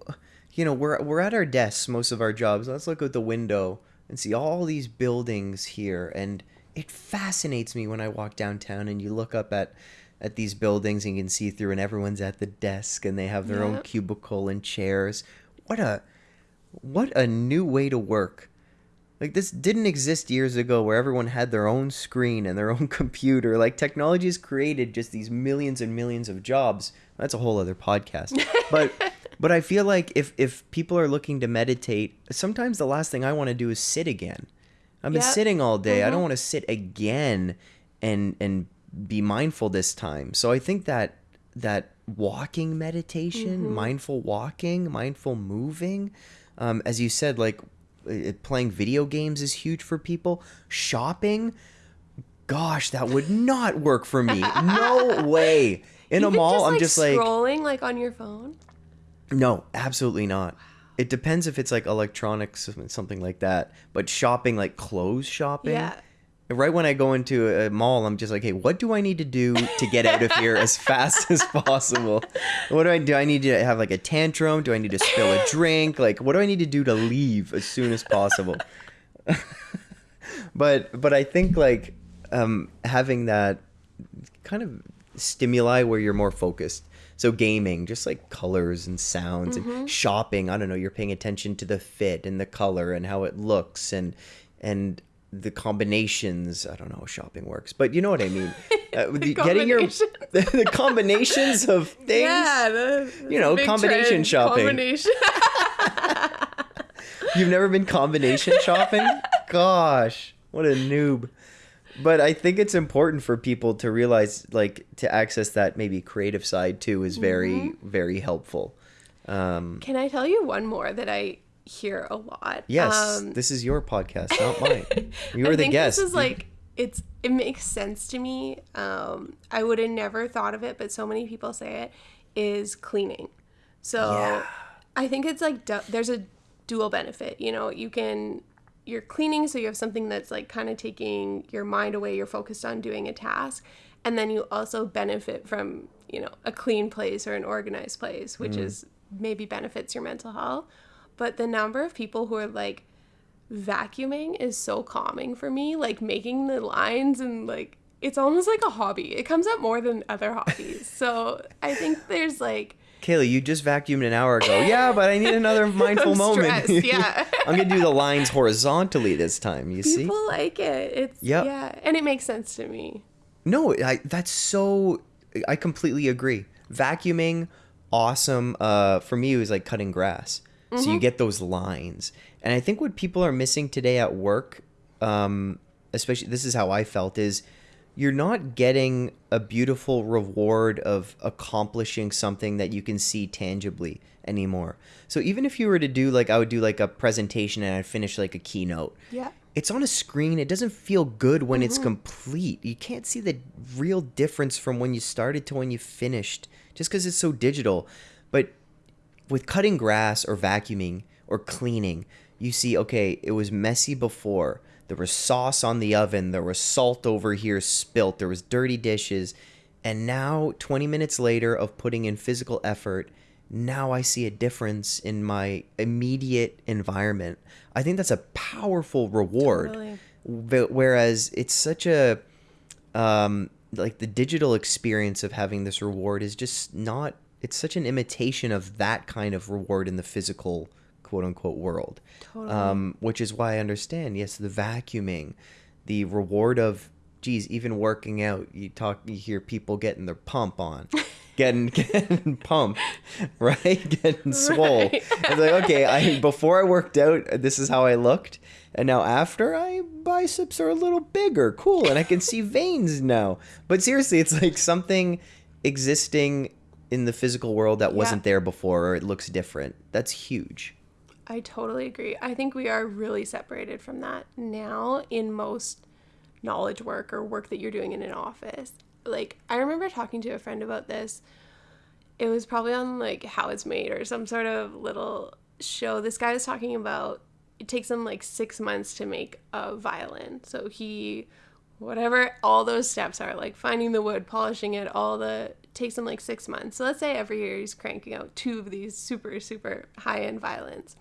you know, we're we're at our desks most of our jobs. Let's look out the window and see all these buildings here and it fascinates me when I walk downtown and you look up at at these buildings and you can see through and everyone's at the desk and they have their own cubicle and chairs. What a what a new way to work. Like this didn't exist years ago where everyone had their own screen and their own *laughs* computer. Like technology has created just these millions and millions of jobs. That's a whole other podcast. *laughs* But but I feel like if if people are looking to meditate, sometimes the last thing I want to do is sit again. I've been Yep. sitting all day. I don't Mhm. want to sit again and and be mindful this time. So I think that that walking meditation, Mm-hmm. mindful walking, mindful moving, um, as you said, like uh, playing video games is huge for people. Shopping, gosh, that would not work for me. No *laughs* way. In a mall, just, I'm like, just like scrolling like on your phone. No, absolutely not. It depends if it's like electronics, something like that. But shopping, like clothes shopping, Yeah. right when I go into a mall, I'm just like, hey, what do I need to do to get out of here as fast as possible? What do I do? I need to have like a tantrum? Do I need to spill a drink? Like, what do I need to do to leave as soon as possible? *laughs* but but I think like um, having that kind of stimuli where you're more focused. So gaming, just like colors and sounds and shopping, I don't know, you're paying attention to the fit and the color and how it looks and and the combinations. I don't know how shopping works, but you know what I mean. *laughs* Uh, the- getting your *laughs* the, the combinations of *laughs* things. Yeah, the, You know, combination trend, shopping. Combination. You've never been combination shopping? Gosh, what a noob. But I think it's important for people to realize, like, to access that maybe creative side too is very, Mm-hmm. very helpful. Um, Can I tell you one more that I hear a lot? yes, Um, this is your podcast, not mine. *laughs* You I the guest. This is like it's it makes sense to me. Um, I would have never thought of it, but so many people say it is cleaning. So Yeah. I think it's like du- there's a dual benefit. You know, you can you're cleaning, so you have something that's like kind of taking your mind away. You're focused on doing a task, and then you also benefit from you know a clean place or an organized place, which mm. is maybe benefits your mental health. But the number of people who are like vacuuming is so calming for me. Like making the lines and like it's almost like a hobby. It comes up more than other hobbies. So I think there's like Kaylee, you just vacuumed an hour ago. Yeah, but I need another *laughs* mindful moment. *laughs* yeah. I'm gonna do the lines horizontally this time. You see? people like it. It's Yep. yeah, and it makes sense to me. No, I, that's so. I completely agree. Vacuuming, awesome. Uh, for me, it was like cutting grass. So you get those lines, and I think what people are missing today at work, um, especially this is how I felt, is you're not getting a beautiful reward of accomplishing something that you can see tangibly anymore. So even if you were to do like I would do like a presentation and I'd finish like a keynote, Yeah. it's on a screen. It doesn't feel good when Mm-hmm. it's complete. You can't see the real difference from when you started to when you finished just because it's so digital. But with cutting grass or vacuuming or cleaning, you see, okay, it was messy before. There was sauce on the oven. There was salt over here spilt. There was dirty dishes. And now, 20 minutes later of putting in physical effort, now I see a difference in my immediate environment. I think that's a powerful reward. Totally. Whereas it's such a um, like the digital experience of having this reward is just not. It's such an imitation of that kind of reward in the physical quote unquote world. Totally. Um, which is why I understand. Yes, the vacuuming, the reward of geez, even working out. You talk, you hear people getting their pump on. *laughs* Getting, getting pumped, *laughs* right? *laughs* Getting swole. Right. It's like, okay, I before I worked out, this is how I looked, and now after, I biceps are a little bigger, cool, and I can see veins now. But seriously, it's like something existing in the physical world that wasn't there before, or it looks different. That's huge. I totally agree. I think we are really separated from that now in most knowledge work or work that you're doing in an office. Like, I remember talking to a friend about this. It was probably on like How It's Made or some sort of little show. This guy was talking about it takes him like six months to make a violin. So he, whatever all those steps are, like finding the wood, polishing it, all the takes him like six months. So let's say every year he's cranking out two of these super, super high end violins.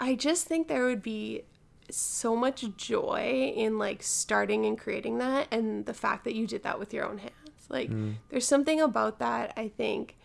I just think there would be so much joy in like starting and creating that and the fact that you did that with your own hands. Like mm. there's something about that I think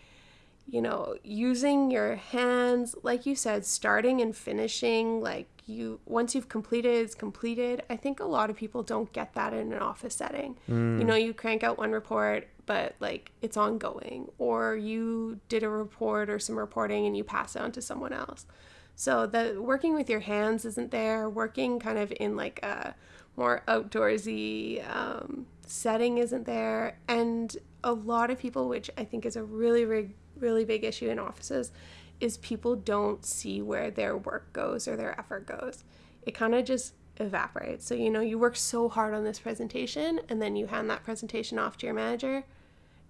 you know, using your hands, like you said, starting and finishing, like you, once you've completed, it's completed. I think a lot of people don't get that in an office setting. You mm. know, you crank out one report, but like it's ongoing, or you did a report or some reporting and you pass it on to someone else. So the working with your hands isn't there. Working kind of in like a more outdoorsy um, setting isn't there, and a lot of people, which I think is a really, really, really big issue in offices, is people don't see where their work goes or their effort goes. It kind of just evaporates. So you know, you work so hard on this presentation, and then you hand that presentation off to your manager,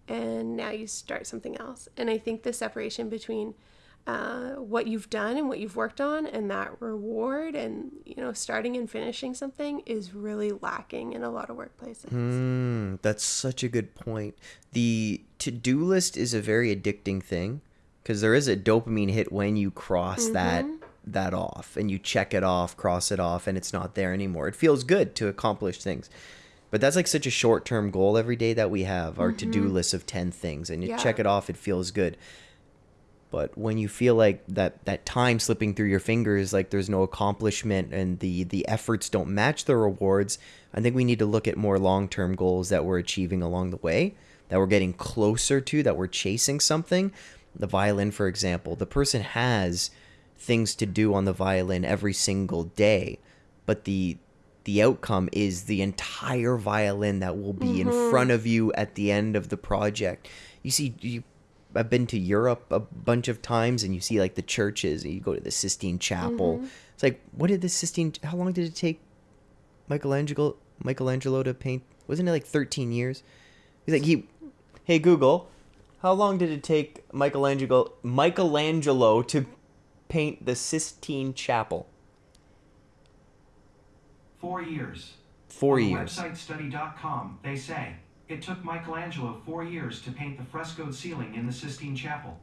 and now you start something else. And I think the separation between uh, what you've done and what you've worked on and that reward and you know starting and finishing something is really lacking in a lot of workplaces Mm, that's such a good point. The to-do list is a very addicting thing because there is a dopamine hit when you cross that that off and you check it off, cross it off, and it's not there anymore. It feels good to accomplish things. But that's like such a short-term goal every day that we have, our to-do list of 10 things and you Yeah. check it off, it feels good. But when you feel like that that time slipping through your fingers, like there's no accomplishment and the the efforts don't match the rewards, I think we need to look at more long-term goals that we're achieving along the way, that we're getting closer to, that we're chasing something. The violin, for example, the person has things to do on the violin every single day, but the the outcome is the entire violin that will be in mm-hmm. front of you at the end of the project. You see, you, I've been to Europe a bunch of times, and you see like the churches. And you go to the Sistine Chapel. Mm-hmm. It's like, what did the Sistine? How long did it take Michelangelo Michelangelo to paint? Wasn't it like thirteen years? He's like he. Hey Google, how long did it take Michelangelo Michelangelo to paint the Sistine Chapel? Four years. Four On years. Websitestudy.com, they say it took Michelangelo four years to paint the frescoed ceiling in the Sistine Chapel.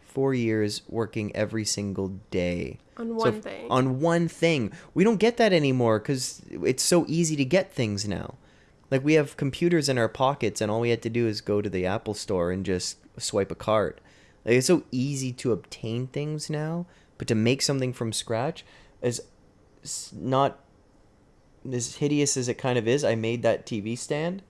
Four years working every single day. on one f- thing On one thing. We don't get that anymore because it's so easy to get things now. Like we have computers in our pockets, and all we had to do is go to the Apple store and just swipe a card. Like it's so easy to obtain things now, but to make something from scratch is not as hideous as it kind of is. I made that TV stand,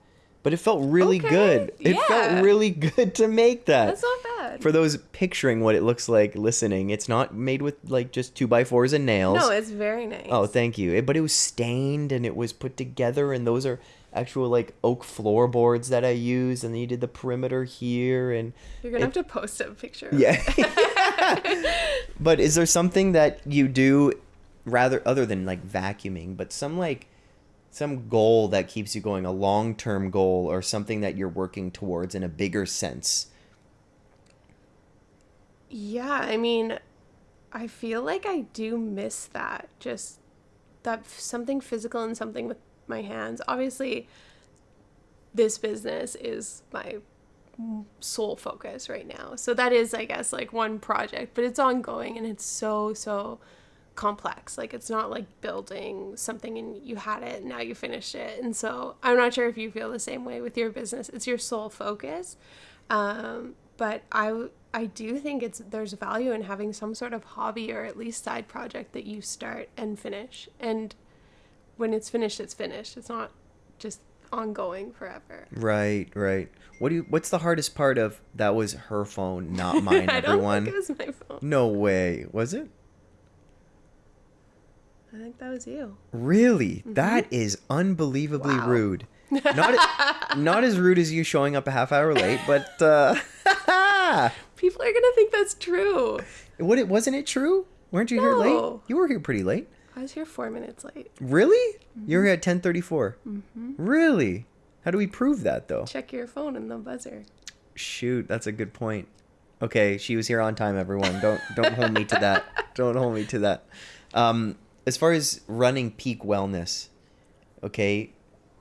but it felt really Okay, good. It yeah. felt really *laughs* good to make that that's not bad for those picturing what it looks like listening, it's not made with like just two by fours and nails. no it's very nice oh, thank you. It- but it was stained and it was put together, and those are actual like oak floorboards that I use, and then you did the perimeter here, and you're gonna it- have to post a picture of yeah. *laughs* *laughs* but is there something that you do rather other than like vacuuming, but some like some goal that keeps you going, a long term goal or something that you're working towards in a bigger sense? Yeah, I mean, I feel like I do miss that. Just that something physical and something with my hands. Obviously, this business is my sole focus right now. So that is, I guess, like one project, but it's ongoing and it's so, so complex. Like, it's not like building something and you had it, now you finished it. And so I'm not sure if you feel the same way with your business. It's your sole focus. Um, but I, I do think it's there's value in having some sort of hobby or at least side project that you start and finish. And when it's finished, it's finished. It's not just ongoing forever. Right, right. What do you? What's the hardest part of that? Was her phone, not *laughs* mine. Everyone. it was my phone. No way. Was it? I think that was you. Really? That is unbelievably Mm-hmm. Wow. rude. *laughs* Not not as rude as you showing up a half hour late, but uh *laughs* People are gonna think that's true. what it wasn't it true? Weren't you here late? You were here pretty late. I was here four minutes late. Really? You were here at 10:34. Really? How do we prove that though? Check your phone and the buzzer. Shoot, that's a good point. Okay, she was here on time, everyone. Don't don't hold me to that. *laughs* Don't hold me to that. Um, as far as running peak wellness, okay,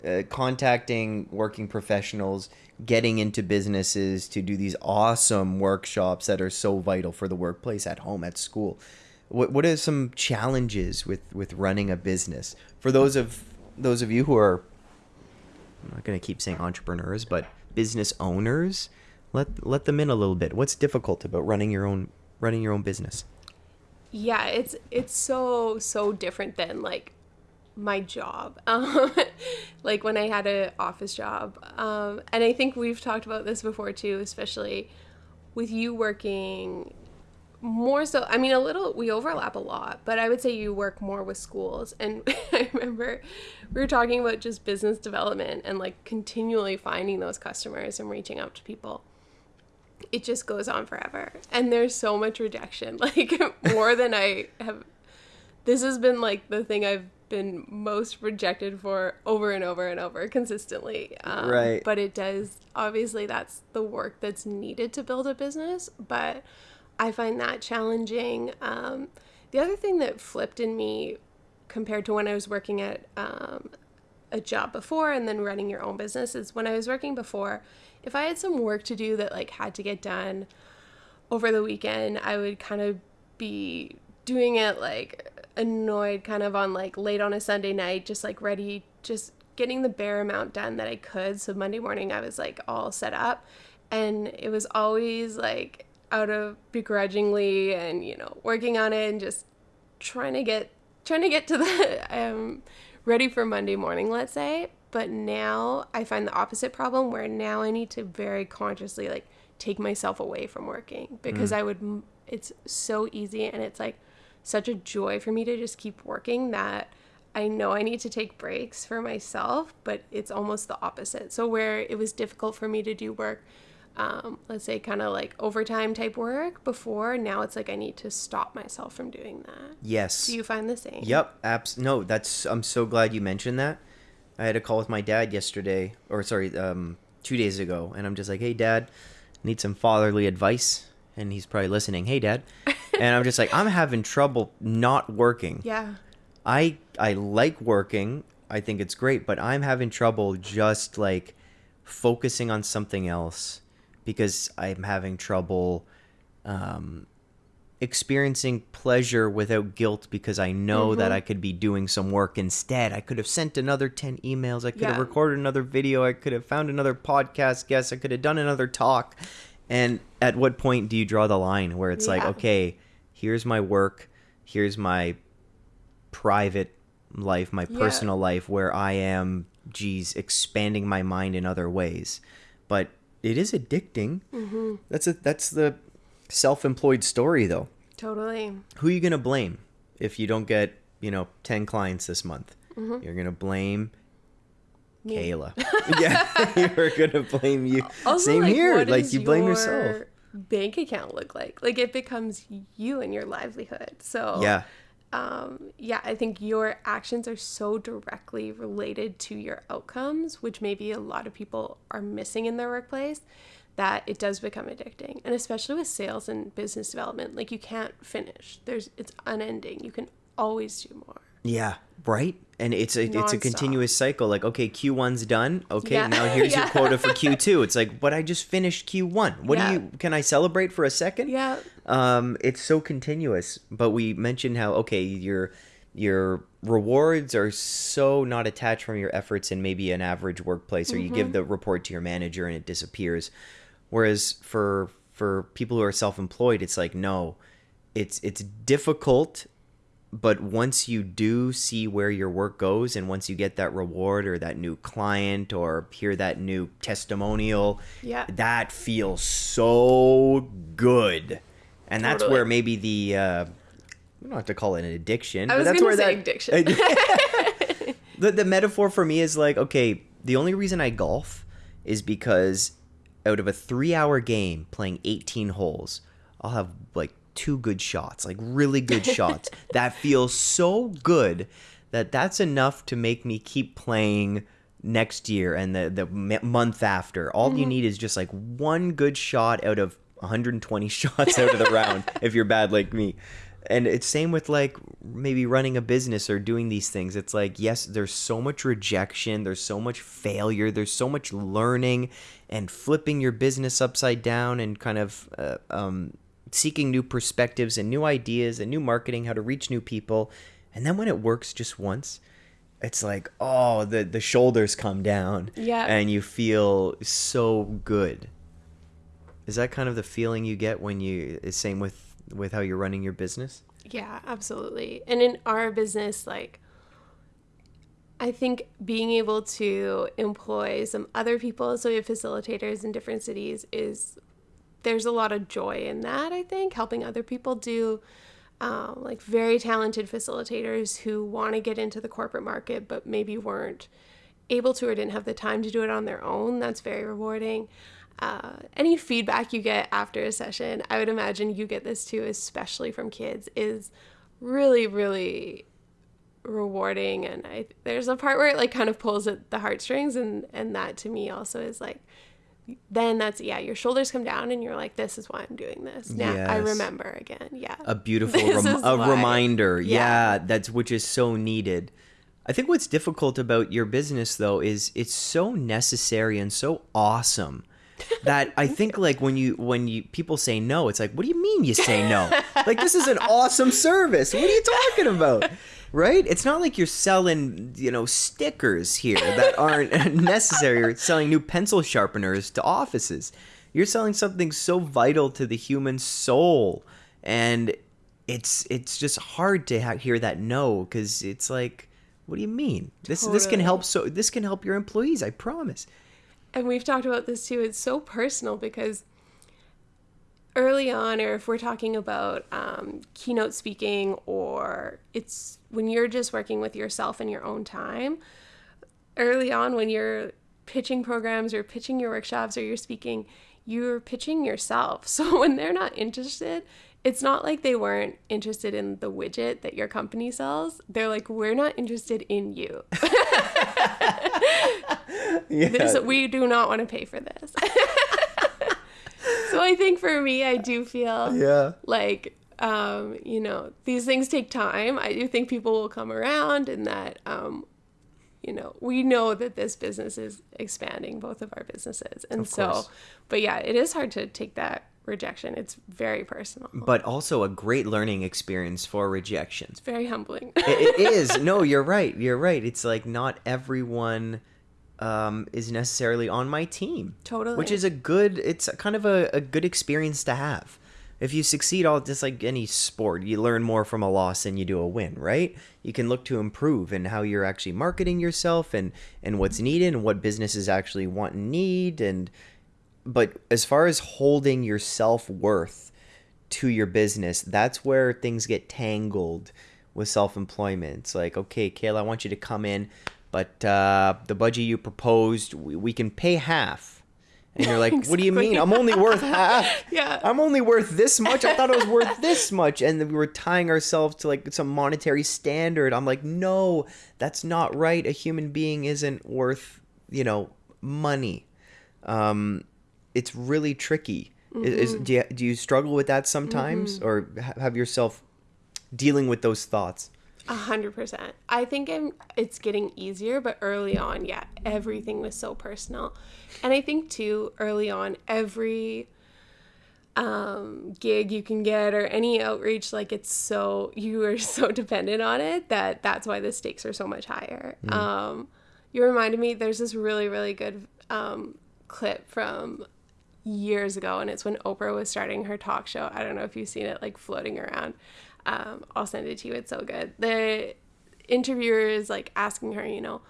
uh, contacting working professionals, getting into businesses to do these awesome workshops that are so vital for the workplace, at home, at school. what what are some challenges with with running a business for those of those of you who are I'm not going to keep saying entrepreneurs, but business owners? Let let them in a little bit. What's difficult about running your own running your own business? Yeah it's it's so so different than like my job. *laughs* Um, like when i had an office job. Um, and i think we've talked about this before too especially with you working more so i mean a little we overlap a lot but i would say you work more with schools. And *laughs* i remember we were talking about just business development and like continually finding those customers and reaching out to people it just goes on forever. And there's so much rejection *laughs* like more than i have this has been like the thing i've been most rejected for over and over and over consistently. Um, Right. but it does obviously that's the work that's needed to build a business but i find that challenging. Um, the other thing that flipped in me compared to when i was working at um, a job before and then running your own business is when I was working before, if I had some work to do that like had to get done over the weekend, I would kind of be doing it like annoyed kind of on like late on a Sunday night, just like ready, just getting the bare amount done that I could. So Monday morning I was like all set up and it was always like out of begrudgingly and you know working on it and just trying to get trying to get to the *laughs* um ready for Monday morning, let's say. But now I find the opposite problem where now I need to very consciously like take myself away from working because I would it's so easy and it's like such a joy for me to just keep working that I know I need to take breaks for myself, but it's almost the opposite. So where it was difficult for me to do work um, let's say kind of like overtime type work before now it's like i need to stop myself from doing that Yes. do you find the same Yep, abs- no, that's I'm so glad you mentioned that. I had a call with my dad yesterday or sorry, um 2 days ago and I'm just like, "Hey dad, need some fatherly advice." And he's probably listening. "Hey dad." *laughs* and I'm just like, "I'm having trouble not working." yeah I I like working. I think it's great, but I'm having trouble just like focusing on something else because I'm having trouble um, experiencing pleasure without guilt because I know that I could be doing some work instead. I could have sent another 10 emails. I could have recorded another video. I could have found another podcast guest. I could have done another talk. And at what point do you draw the line where it's like, okay, here's my work, here's my private life, my Yeah. personal life, where I am, geez, expanding my mind in other ways. But it is addicting. Mm-hmm. That's a that's the self-employed story, though. totally Who are you gonna blame if you don't get you know ten clients this month? You're gonna blame. Me. Kayla. *laughs* *laughs* yeah, you're gonna blame you. also Same like, here. Like you blame your yourself. bank account look like like it becomes you and your livelihood so Yeah. um, yeah, I think your actions are so directly related to your outcomes, which maybe a lot of people are missing in their workplace, that it does become addicting. And especially with sales and business development, like you can't finish. There's it's unending. You can always do more. Yeah, right. And it's a it's a continuous cycle. Like, okay, Q one's done. Okay, Yeah. now *laughs* here's your quota for Q two. It's like, but I just finished Q one. What Yeah. do you? Can I celebrate for a second? Yeah. Um, it's so continuous. But we mentioned how okay, your your rewards are so not attached from your efforts in maybe an average workplace, or you give the report to your manager and it disappears. Whereas for for people who are self employed, it's like no, it's it's difficult but once you do see where your work goes and once you get that reward or that new client or hear that new testimonial Yeah. that feels so good and that's Totally. where maybe the uh we don't have to call it an addiction I but was that's gonna where say that addiction. *laughs* *laughs* the, the metaphor for me is like okay the only reason i golf is because out of a three hour game playing 18 holes i'll have like two good shots like really good *laughs* shots that feels so good that that's enough to make me keep playing next year and the, the month after. All you mm-hmm. need is just like one good shot out of 120 *laughs* shots out of the round if you're bad like me. And it's same with like maybe running a business or doing these things. It's like yes there's so much rejection there's so much failure there's so much learning and flipping your business upside down and kind of uh, um, seeking new perspectives and new ideas and new marketing, how to reach new people. And then when it works just once, it's like, oh, the the shoulders come down. Yeah. And you feel so good. Is that kind of the feeling you get when you same with with how you're running your business? Yeah, absolutely. And in our business, like, I think being able to employ some other people, so we have facilitators in different cities, is there's a lot of joy in that. I think helping other people do. Um, like very talented facilitators who want to get into the corporate market but maybe weren't able to or didn't have the time to do it on their own. That's very rewarding. Uh, any feedback you get after a session, I would imagine you get this too, especially from kids, is really, really rewarding. And I there's a part where it like kind of pulls at the heartstrings, and and that to me also is like, then that's yeah, your shoulders come down, and you're like, this is why I'm doing this. Now I remember again. Yeah, a beautiful *laughs* rem- a why. reminder yeah. Yeah. that's which is so needed i think what's difficult about your business though is it's so necessary and so awesome *laughs* that i think like when you when you people say no it's like what do you mean you say no *laughs* like this is an awesome service what are you talking about right? It's not like you're selling you know stickers here that *laughs* aren't necessary or selling new pencil sharpeners to offices. You're selling something so vital to the human soul. And it's it's just hard to ha- hear that no because it's like what do you mean? This this can help so this can help your employees i promise. And we've talked about this too. It's so personal because early on, or if we're talking about um, keynote speaking, or it's when you're just working with yourself in your own time, early on when you're pitching programs or pitching your workshops or you're speaking, you're pitching yourself. *laughs* So when they're not interested, it's not like they weren't interested in the widget that your company sells. They're like, we're not interested in you. *laughs* yeah this, we do not want to pay for this. *laughs* so I think for me, I do feel yeah like, um, you know, these things take time. I do think people will come around and that, um, you know, we know that this business is expanding, both of our businesses. And Of so, course. but yeah, it is hard to take that rejection. It's very personal, but also a great learning experience for rejections very humbling. it, it *laughs* is no you're right you're right it's like not everyone um, is necessarily on my team Totally. which is a good it's kind of a, a good experience to have if you succeed all just like any sport you learn more from a loss than you do a win right? You can look to improve in how you're actually marketing yourself and and what's needed and what businesses actually want and need and but as far as holding your self-worth to your business that's where things get tangled with self-employment. It's like okay kayla i want you to come in but uh, the budget you proposed we, we can pay half and you're like what do you mean? I'm only worth half. *laughs* Yeah. i'm only worth this much? I thought i was worth this much. And then we were tying ourselves to like some monetary standard. I'm like no that's not right. A human being isn't worth you know money. Um, it's really tricky. Mm-hmm. do, you, do you struggle with that sometimes, or have yourself dealing with those thoughts? A hundred percent. I think I'm, it's getting easier, but early on, yeah, everything was so personal, and I think too early on, every um, gig you can get or any outreach, like it's so you are *laughs* so dependent on it that that's why the stakes are so much higher. Um, you reminded me. There's this really really good um, clip from years ago, and it's when Oprah was starting her talk show. I don't know if you've seen it like floating around. Um, I'll send it to you. It's so good. The interviewer is like asking her, you know,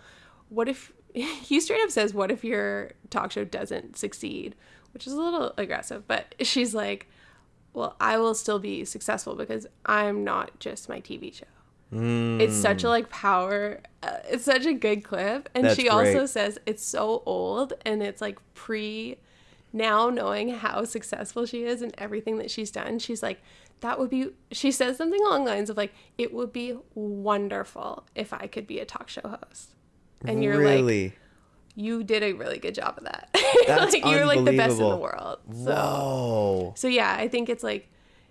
what if *laughs* he straight up says, "What if your talk show doesn't succeed?" Which is a little aggressive, but she's like, "Well, I will still be successful because I'm not just my TV show." It's such a like power. Uh, it's such a good clip, and That's she also says it's so old and it's like pre. Now knowing how successful she is and everything that she's done, she's like, that would be. She says something along the lines of like, it would be wonderful if I could be a talk show host. And you're like, really? you did a really good job of that. *laughs* That's like you're like the best in the world. So Whoa. so yeah, I think it's like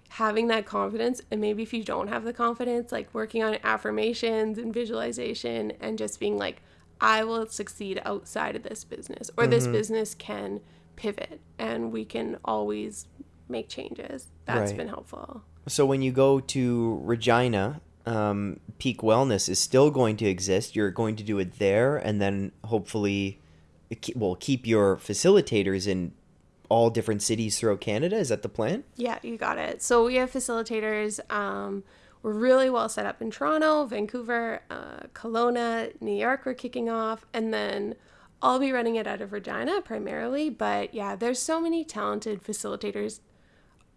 having that confidence and maybe if you don't have the confidence, like working on affirmations and visualization and just being like I will succeed outside of this business or Mm-hmm. this business can pivot and we can always make changes. That's Right. been helpful. So when you go to Regina, um, Peak Wellness is still going to exist. You're going to do it there, and then hopefully, well, keep your facilitators in all different cities throughout Canada. Is that the plan? Yeah, you got it. So we have facilitators. Um, we're really well set up in Toronto, Vancouver, uh, Kelowna, New York. We're kicking off, and then I'll be running it out of Regina primarily. But yeah, there's so many talented facilitators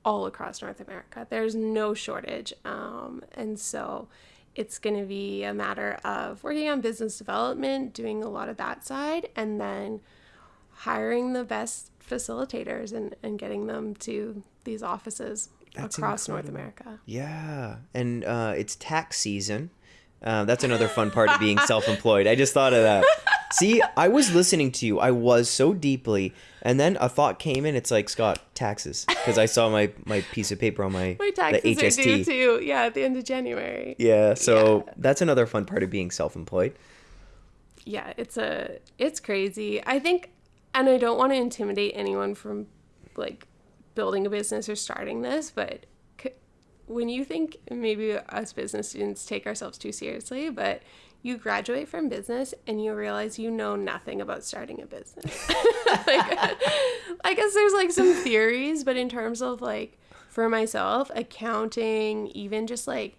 all across North America. There's no shortage, um, and so it's going to be a matter of working on business development, doing a lot of that side, and then hiring the best facilitators and, and getting them to these offices That's across North. America. Yeah, and uh, it's tax season. Uh, that's another fun part of being self-employed. I just thought of that. See, I was listening to you. I was so deeply, and then a thought came in. It's like Scott taxes because I saw my my piece of paper on my My the taxes are due HST. too. Yeah, at the end of January. Yeah, so Yeah. that's another fun part of being self-employed. yeah it's a it's crazy i think and i don't want to intimidate anyone from like building a business or starting this but when you think maybe us business students take ourselves too seriously but you graduate from business and you realize you know nothing about starting a business *laughs* like, *laughs* i guess there's like some theories but in terms of like for myself accounting even just like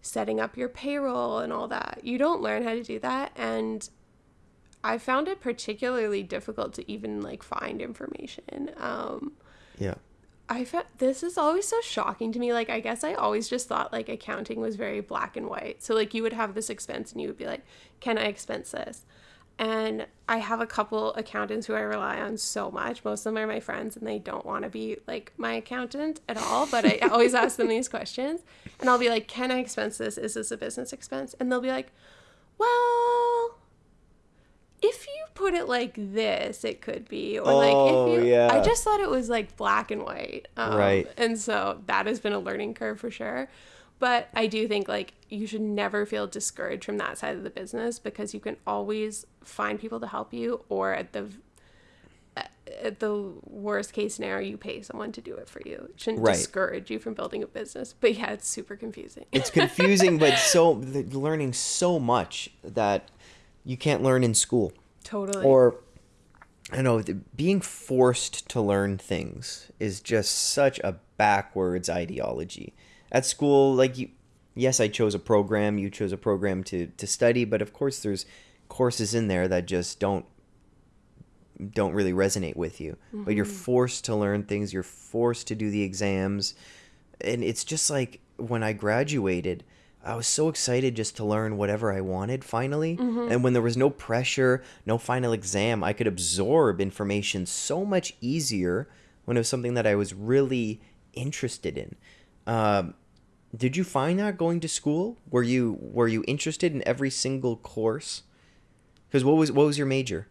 setting up your payroll and all that you don't learn how to do that and I found it particularly difficult to even like find information. Um, Yeah. I found this is always so shocking to me. Like, I guess I always just thought like accounting was very black and white. So like you would have this expense and you would be like, "Can I expense this?" And I have a couple accountants who I rely on so much. Most of them are my friends and they don't want to be like my accountant at all, but I *laughs* always ask them these questions. And I'll be like, "Can I expense this? Is this a business expense?" And they'll be like, "Well, if you put it like this, it could be, or like Oh, if you. yeah. I just thought it was like black and white, um, Right. And so that has been a learning curve for sure. But I do think like you should never feel discouraged from that side of the business because you can always find people to help you, or at the at the worst case scenario, you pay someone to do it for you. It shouldn't Right. discourage you from building a business. But yeah, it's super confusing. It's confusing, but *laughs* so learning so much that you can't learn in school. totally. Or I don't know, being forced to learn things is just such a backwards ideology. At school, like you yes, I chose a program, you chose a program to to study, but of course there's courses in there that just don't don't really resonate with you. But you're mm-hmm. forced to learn things, you're forced to do the exams. And it's just like when I graduated, I was so excited just to learn whatever I wanted finally. And when there was no pressure, no final exam, I could absorb information so much easier when it was something that I was really interested in. Um, did you find that going to school? Were you were you interested in every single course? Because what was what was your major?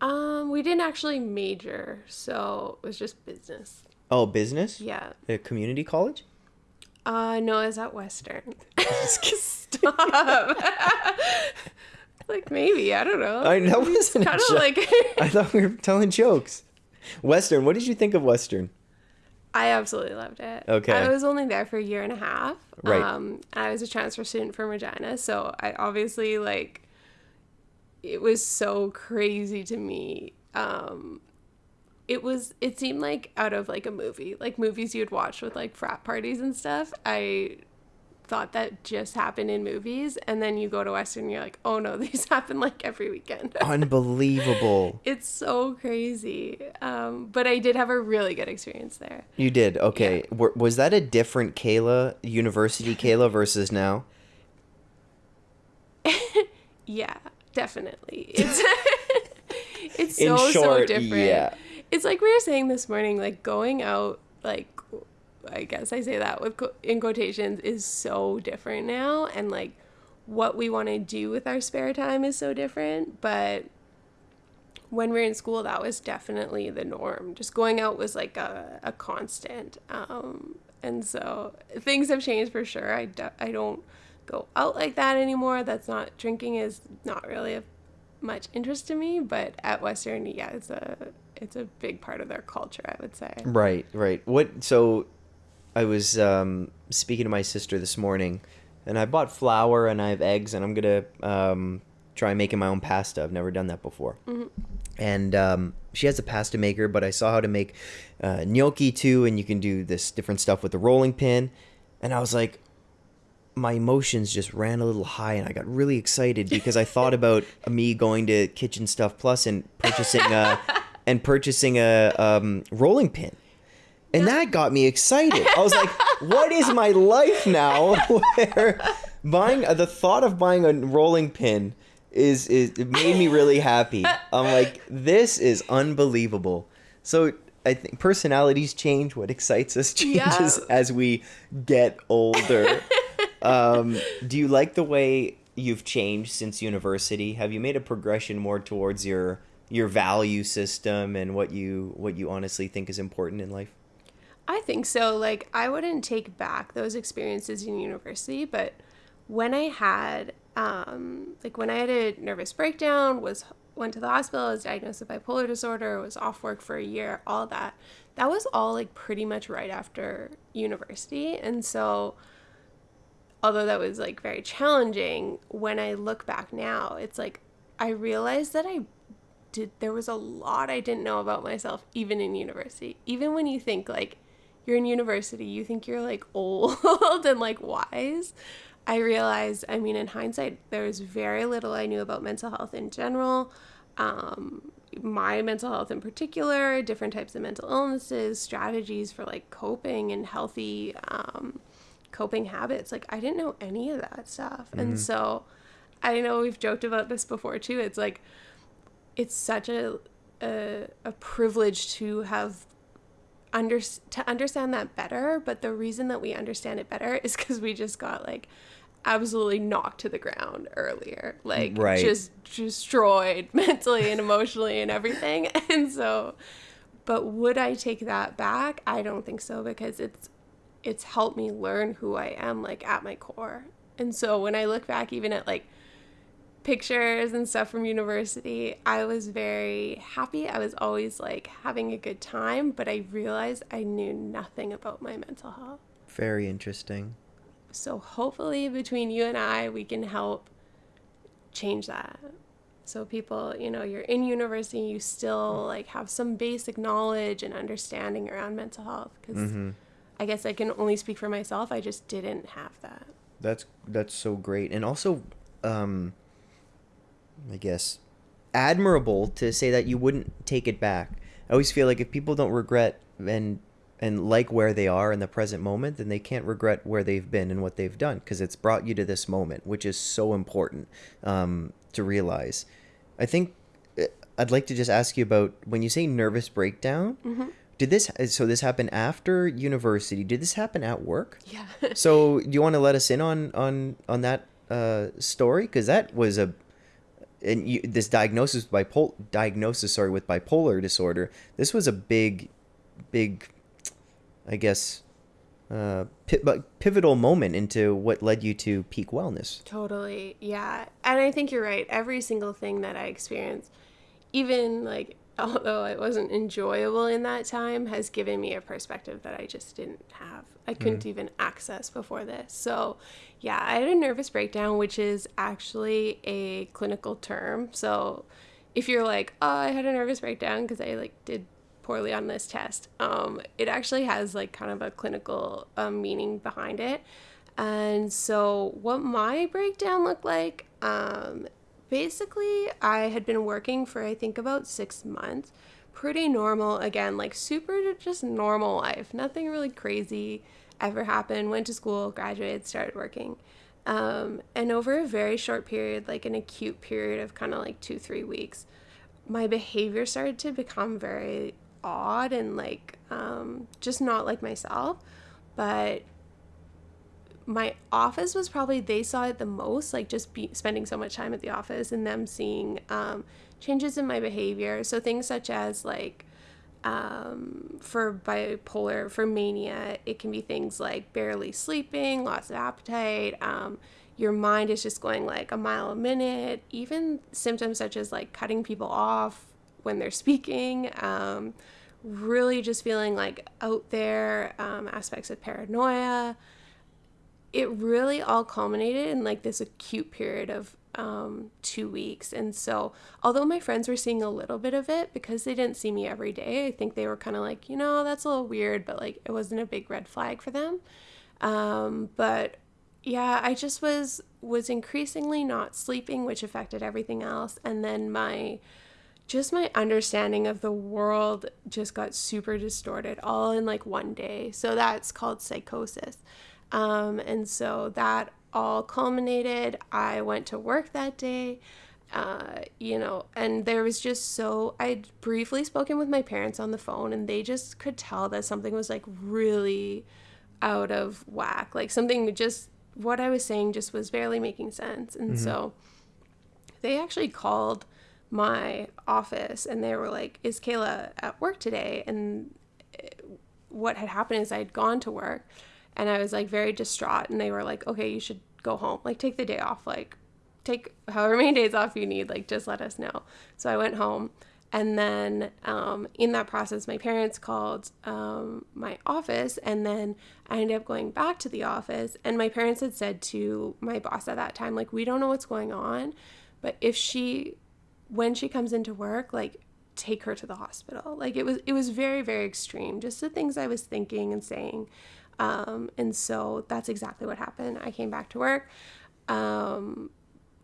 um, we didn't actually major, so it was just business. Oh, business. Yeah. A community college. Uh, no, it's at Western. *laughs* *laughs* Stop. *laughs* like maybe I don't know. I that wasn't kind of like I thought we were telling jokes. Western. What did you think of Western? I absolutely loved it. Okay. I was only there for a year and a half. Right. Um, I was a transfer student from Regina, so I obviously like it was so crazy to me. Um, it was it seemed like out of like a movie, like movies you'd watch with like frat parties and stuff. I thought that just happened in movies, and then you go to Western, and you're like, oh no, *laughs* these happen like every weekend. *laughs* Unbelievable. it's so crazy. Um, but I did have a really good experience there. You did. Okay. Were, was that a different Kayla, University *laughs* Kayla versus now? Yeah, definitely. It's it's so short, so different. yeah. It's like we were saying this morning, like going out, like I guess I say that with in quotations is so different now, and like what we want to do with our spare time is so different. But when we are in school, that was definitely the norm. Just going out was like a, a constant. Um, and so things have changed for sure. I, do, I don't go out like that anymore. That's not, drinking is not really of much interest to me. But at Western, yeah, it's a, it's a big part of their culture, I would say. Right, right. What? So, I was um, speaking to my sister this morning, and I bought flour and I have eggs, and I'm gonna um, try making my own pasta. I've never done that before. And um, she has a pasta maker, but I saw how to make uh, gnocchi too, and you can do this different stuff with the rolling pin. And I was like, my emotions just ran a little high, and I got really excited because I thought *laughs* about me going to Kitchen Stuff Plus and purchasing a *laughs* and purchasing a um, rolling pin. And that got me excited. I was like, *laughs* what is my life now *laughs* where buying the thought of buying a rolling pin is is it made me really happy. I'm like, this is unbelievable. So I think personalities change. What excites us *laughs* changes Yeah. as we get older. um, do you like the way you've changed since university? Have you made a progression more towards your your value system and what you what you honestly think is important in life? I think so. Like, I wouldn't take back those experiences in university, but when I had, um, like, when I had a nervous breakdown, was went to the hospital, was diagnosed with bipolar disorder, was off work for a year, all that. That was all like pretty much right after university, and so although that was like very challenging, when I look back now, it's like I realized that I did there was a lot I didn't know about myself even in university. Even when you think like you're in university, you think you're like *laughs* old and like wise. I realized, I mean, in hindsight, there was very little I knew about mental health in general. Um, my mental health in particular, different types of mental illnesses, strategies for like coping and healthy um, coping habits. Like, I didn't know any of that stuff. And so I know we've joked about this before too. It's like, it's such a, a, a privilege to have under to understand that better but the reason that we understand it better is because we just got like absolutely knocked to the ground earlier like Right. just destroyed *laughs* mentally and emotionally and everything. *laughs* And so but would i take that back? I don't think so because it's it's helped me learn who i am like at my core. And so when i look back even at like pictures and stuff from university, I was very happy. I was always like having a good time, but I realized I knew nothing about my mental health. Very interesting. So hopefully between you and I, we can help change that. So people, you know, you're in university, you still like have some basic knowledge and understanding around mental health because I guess I can only speak for myself. I just didn't have that. That's that's so great, and also, um, I guess, admirable to say that you wouldn't take it back. I always feel like if people don't regret and and like where they are in the present moment, then they can't regret where they've been and what they've done because it's brought you to this moment, which is so important um, to realize. I think uh, I'd like to just ask you about when you say nervous breakdown. Did this so this happened after university? Did this happen at work? Yeah. So, do you want to let us in on on on that uh, story? Because that was a and you, this diagnosis bipolar diagnosis sorry with bipolar disorder. This was a big, big, I guess, uh, pivotal moment into what led you to peak wellness. Totally. Yeah. And I think you're right. Every single thing that I experienced, even like, although it wasn't enjoyable in that time, has given me a perspective that I just didn't have. I couldn't even access before this. So, yeah, I had a nervous breakdown, which is actually a clinical term. So, if you're like, oh, I had a nervous breakdown because I like did poorly on this test, um, it actually has like kind of a clinical um, meaning behind it. And so, what my breakdown looked like, um, basically, I had been working for I think about six months. Pretty normal, again, like super just normal life. Nothing really crazy ever happened. Went to school, graduated, started working. Um, and over a very short period, like an acute period of kind of like two, three weeks, my behavior started to become very odd and like um, just not like myself. But my office was probably they saw it the most like just be spending so much time at the office and them seeing um, changes in my behavior so things such as like um, for bipolar for mania it can be things like barely sleeping loss of appetite um, your mind is just going like a mile a minute even symptoms such as like cutting people off when they're speaking. Um, really just feeling like out there, um, aspects of paranoia. It really all culminated in like this acute period of um, two weeks. And so, although my friends were seeing a little bit of it because they didn't see me every day, I think they were kind of like, you know, that's a little weird, but like it wasn't a big red flag for them. Um, but yeah, I just was was increasingly not sleeping, which affected everything else. And then my just my understanding of the world just got super distorted all in like one day. So that's called psychosis. Um, and so that all culminated. I went to work that day. Uh, you know, and there was just so I'd briefly spoken with my parents on the phone, and they just could tell that something was like really out of whack. Like something just what I was saying just was barely making sense. And mm-hmm. so they actually called my office and they were like, Is Kayla at work today? And eh, what had happened is I'd gone to work and I was like very distraught. And they were like, Okay, you should go home. Like, take the day off. Like, take however many *laughs* days off you need. Like, just let us know. So I went home. And then um, in that process, my parents called um, my office, and then I ended up going back to the office. And my parents had said to my boss at that time, like, we don't know what's going on, but if she, when she comes into work, like, take her to the hospital. Like, it was it was very very extreme. Just the things I was thinking and saying. Um, and so that's exactly what happened. I came back to work. Um,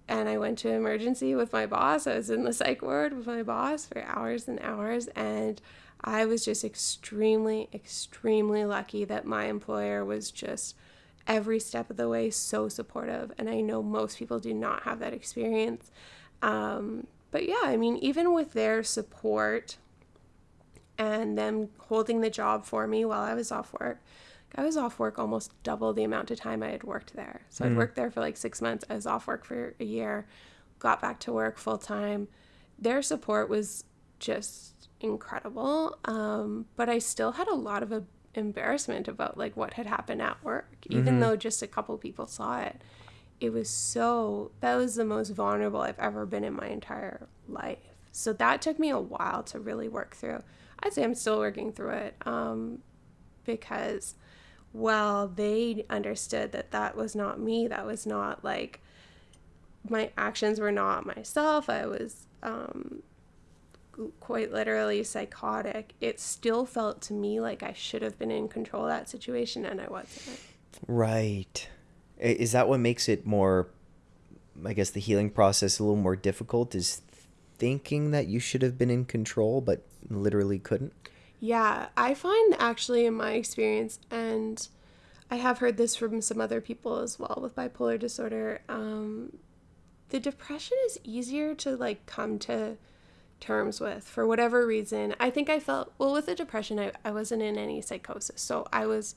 and I went to emergency with my boss. I was in the psych ward with my boss for hours and hours. And I was just extremely, extremely lucky that my employer was just every step of the way so supportive. And I know most people do not have that experience. Um, but yeah, I mean, even with their support and them holding the job for me while I was off work, I was off work almost double the amount of time I had worked there. So mm. I'd worked there for like six months. I was off work for a year, got back to work full time. Their support was just incredible. Um, but I still had a lot of a, embarrassment about like what had happened at work, even mm-hmm. though just a couple people saw it. It was so, that was the most vulnerable I've ever been in my entire life. So that took me a while to really work through. I'd say I'm still working through it um, because well, they understood that that was not me. That was not like my actions were not myself. I was um, quite literally psychotic. It still felt to me like I should have been in control of that situation and I wasn't. Right. Is that what makes it more, I guess, the healing process a little more difficult? Is thinking that you should have been in control but literally couldn't? Yeah, I find actually in my experience, and I have heard this from some other people as well with bipolar disorder, um, the depression is easier to like come to terms with for whatever reason. I think I felt, well, with the depression, I, I wasn't in any psychosis. So I was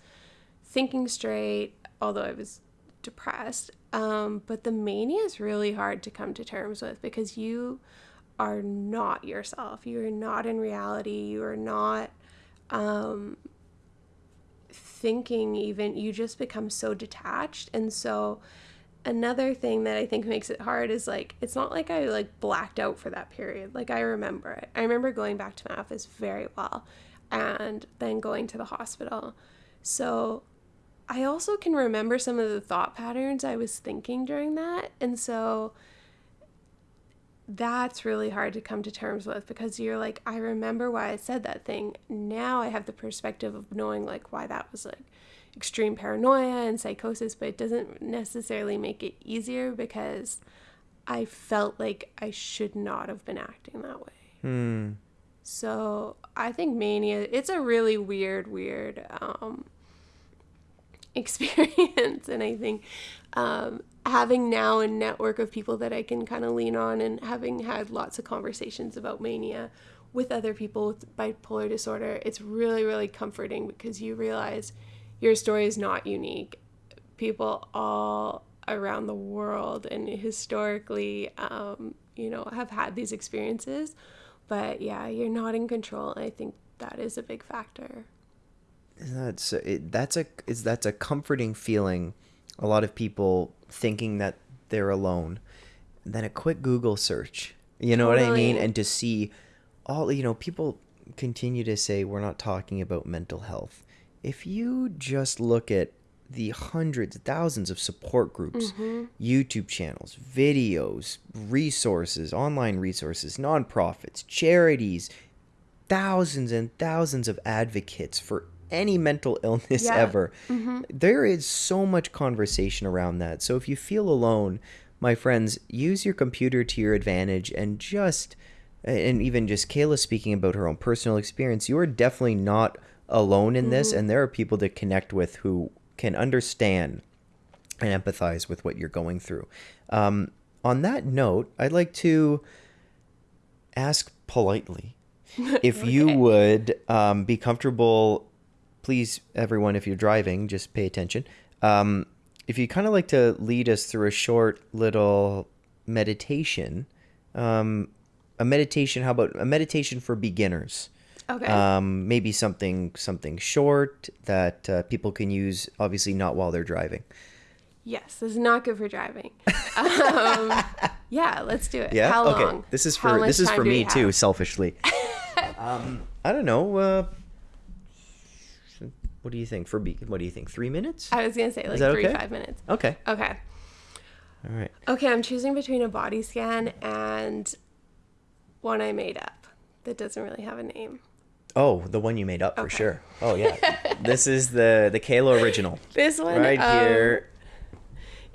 thinking straight, although I was depressed. Um, but the mania is really hard to come to terms with because you are not yourself. You are not in reality. You are not um, thinking, even. You just become so detached. And so, another thing that I think makes it hard is like, it's not like I like blacked out for that period. Like, I remember it. I remember going back to my office very well and then going to the hospital. So, I also can remember some of the thought patterns I was thinking during that. And so, that's really hard to come to terms with because you're like, I remember why I said that thing. Now I have the perspective of knowing like why that was like extreme paranoia and psychosis, but it doesn't necessarily make it easier because I felt like I should not have been acting that way. Hmm. So I think mania, it's a really weird, weird um, *laughs* experience. and I think um, having now a network of people that I can kind of lean on and having had lots of conversations about mania with other people with bipolar disorder, it's really, really comforting because you realize your story is not unique. People all around the world and historically, um, you know, have had these experiences. But yeah, you're not in control. I think that is a big factor. That's that's a is that's a comforting feeling. A lot of people thinking that they're alone. then a quick Google search, you know totally. what I mean, and to see all you know, people continue to say we're not talking about mental health. If you just look at the hundreds, thousands of support groups, mm-hmm. YouTube channels, videos, resources, online resources, nonprofits, charities, thousands and thousands of advocates for any mental *laughs* illness Yeah. ever. There is so much conversation around that. So if you feel alone, my friends, use your computer to your advantage and just and even just Kayla speaking about her own personal experience, you are definitely not alone in this and there are people to connect with who can understand and empathize with what you're going through. Um, on that note, I'd like to ask politely *laughs* if you would um, be comfortable. Please, everyone, if you're driving, just pay attention. Um, if you kind of like to lead us through a short little meditation, um, a meditation. How about a meditation for beginners? Okay. Um, maybe something something short that uh, people can use. Obviously, not while they're driving. yes, this is not good for driving. Um, *laughs* yeah, let's do it. Yeah. How okay. long? This is for this is for me too, selfishly. *laughs* um, I don't know. Uh, what do you think? For be- what do you think? Three minutes? I was gonna say like three okay? five minutes. Okay. Okay. All right. Okay, I'm choosing between a body scan and one I made up that doesn't really have a name. Oh, the one you made up for sure. Oh yeah. *laughs* this is the the Kayla original This one, right um, here.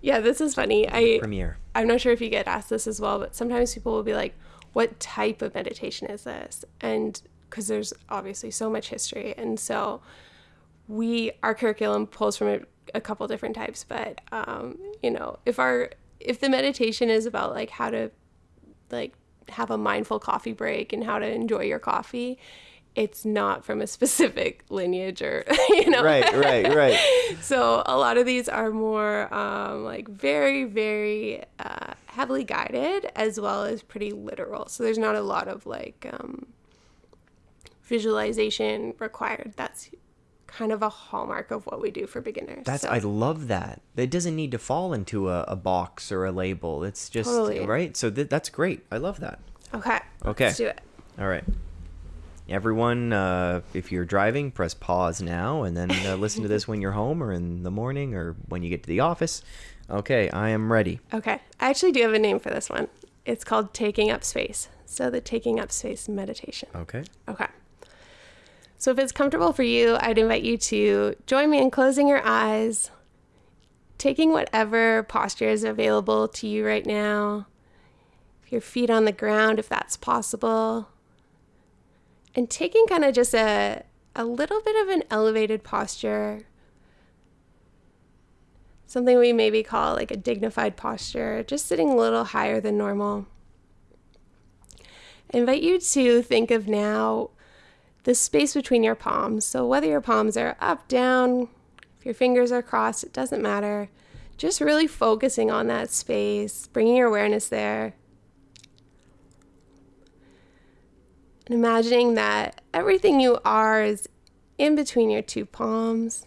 Yeah, this is funny. I Premiere. I'm not sure if you get asked this as well, but sometimes people will be like, "What type of meditation is this?" And because there's obviously so much history, and so we our curriculum pulls from a, a couple different types. But um, you know, if our if the meditation is about like how to like have a mindful coffee break and how to enjoy your coffee, it's not from a *laughs* specific lineage or *laughs* you know Right. Right. Right. *laughs* so a lot of these are more um, like very very uh, heavily guided as well as pretty literal so there's not a lot of like um, visualization required that's kind of a hallmark of what we do for beginners That's So- I love that. It doesn't need to fall into a, a box or a label. It's just Totally. right. So th- that's great. I love that. okay Okay. let's do it All right. Everyone, uh, if you're driving, press pause now and then uh, listen to this *laughs* when you're home or in the morning or when you get to the office. Okay, I am ready. okay i actually do have a name for this one it's called taking up space so the taking up space meditation Okay. Okay. So if it's comfortable for you, I'd invite you to join me in closing your eyes, taking whatever posture is available to you right now. Your feet on the ground, if that's possible. And taking kind of just a, a little bit of an elevated posture. Something we maybe call like a dignified posture, just sitting a little higher than normal. I invite you to think of now the space between your palms. So, whether your palms are up, down, if your fingers are crossed, it doesn't matter. Just really focusing on that space, bringing your awareness there. And imagining that everything you are is in between your two palms.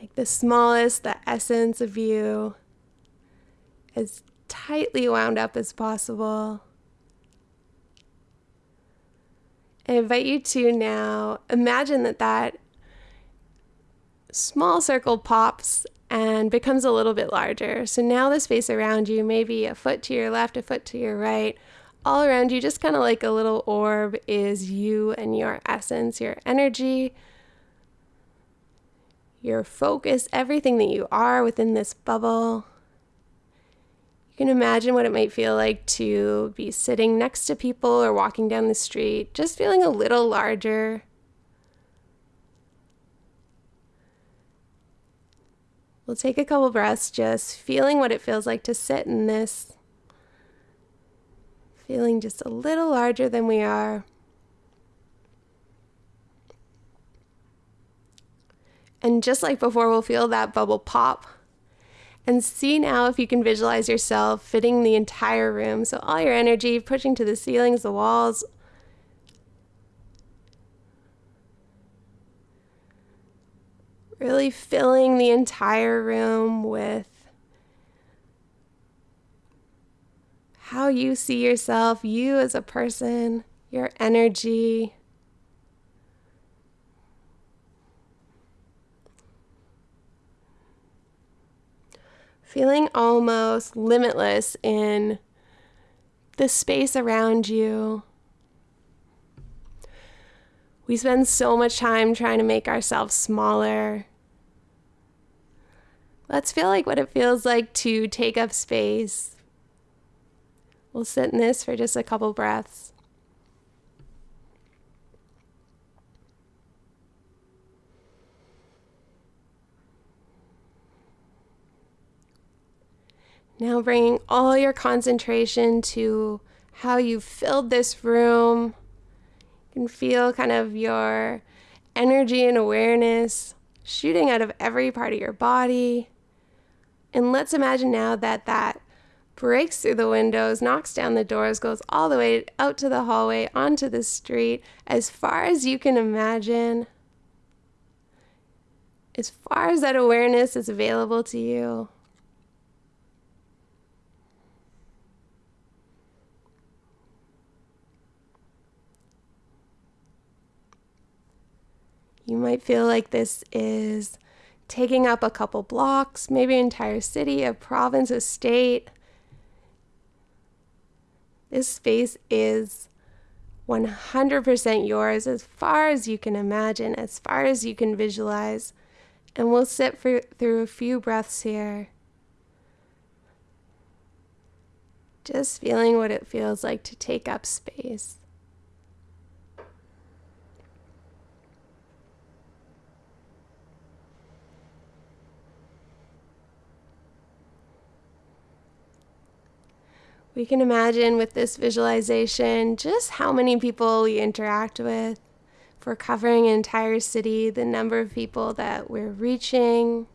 Like the smallest, the essence of you, as tightly wound up as possible. I invite you to now imagine that that small circle pops and becomes a little bit larger. So now the space around you, maybe a foot to your left, a foot to your right, all around you, just kind of like a little orb, is you and your essence, your energy, your focus, everything that you are within this bubble. You can imagine what it might feel like to be sitting next to people or walking down the street, just feeling a little larger. We'll take a couple breaths, just feeling what it feels like to sit in this, feeling just a little larger than we are. And just like before, we'll feel that bubble pop. And see now if you can visualize yourself fitting the entire room. So, all your energy pushing to the ceilings, the walls. Really filling the entire room with how you see yourself, you as a person, your energy. Feeling almost limitless in the space around you. We spend so much time trying to make ourselves smaller. Let's feel like what it feels like to take up space. We'll sit in this for just a couple breaths. Now bringing all your concentration to how you filled this room. You can feel kind of your energy and awareness shooting out of every part of your body. And let's imagine now that that breaks through the windows, knocks down the doors, goes all the way out to the hallway, onto the street, as far as you can imagine. As far as that awareness is available to you. You might feel like this is taking up a couple blocks, maybe entire city, a province, a state. This space is 100% yours as far as you can imagine, as far as you can visualize. And we'll sit for, through a few breaths here. Just feeling what it feels like to take up space. We can imagine with this visualization just how many people we interact with. If we're covering an entire city, the number of people that we're reaching,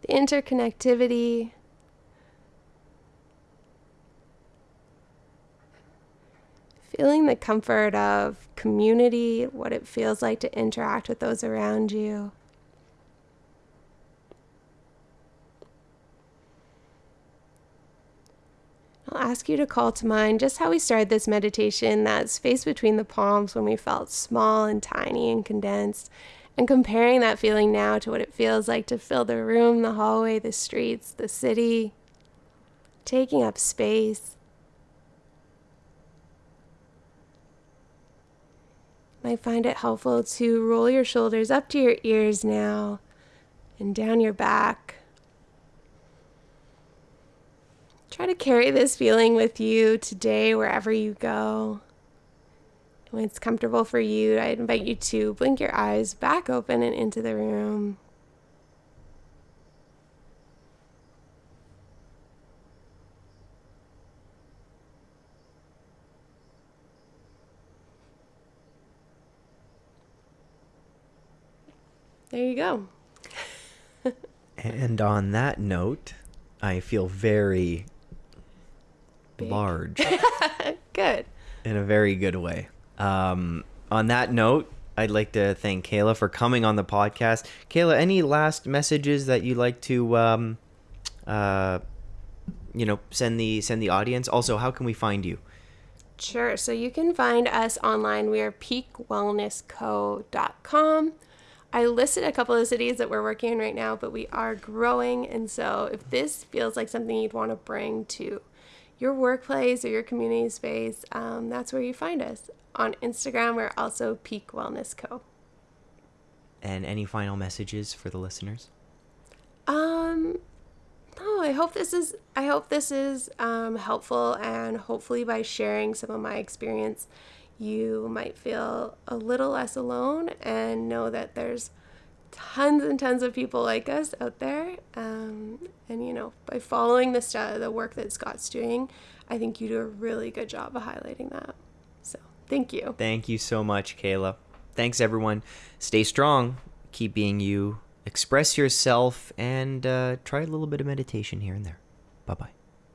the interconnectivity. Feeling the comfort of community, what it feels like to interact with those around you. I'll ask you to call to mind just how we started this meditation that space between the palms when we felt small and tiny and condensed, and comparing that feeling now to what it feels like to fill the room, the hallway, the streets, the city, taking up space. Might find it helpful to roll your shoulders up to your ears now and down your back. Try to carry this feeling with you today, wherever you go. When it's comfortable for you, I invite you to blink your eyes back open and into the room. There you go. *laughs* and on that note, I feel very Big. large *laughs* Good. in a very good way. Um, on that note, I'd like to thank Kayla for coming on the podcast. Kayla, any last messages that you'd like to, um, uh, you know, send the send the audience? Also, how can we find you? Sure. So you can find us online. We are peakwellnessco.com. I listed a couple of cities that we're working in right now, but we are growing. And so if this feels like something you'd want to bring to your workplace or your community space, um, that's where you find us. On Instagram, we're also Peak Wellness Co. And any final messages for the listeners? Um, no, I hope this is I hope this is um, helpful, and hopefully by sharing some of my experience, you might feel a little less alone and know that there's tons and tons of people like us out there. Um, and you know, by following the st- the work that Scott's doing, I think you do a really good job of highlighting that. So thank you. Thank you so much, Kayla. Thanks, everyone. Stay strong. Keep being you. Express yourself and uh, try a little bit of meditation here and there.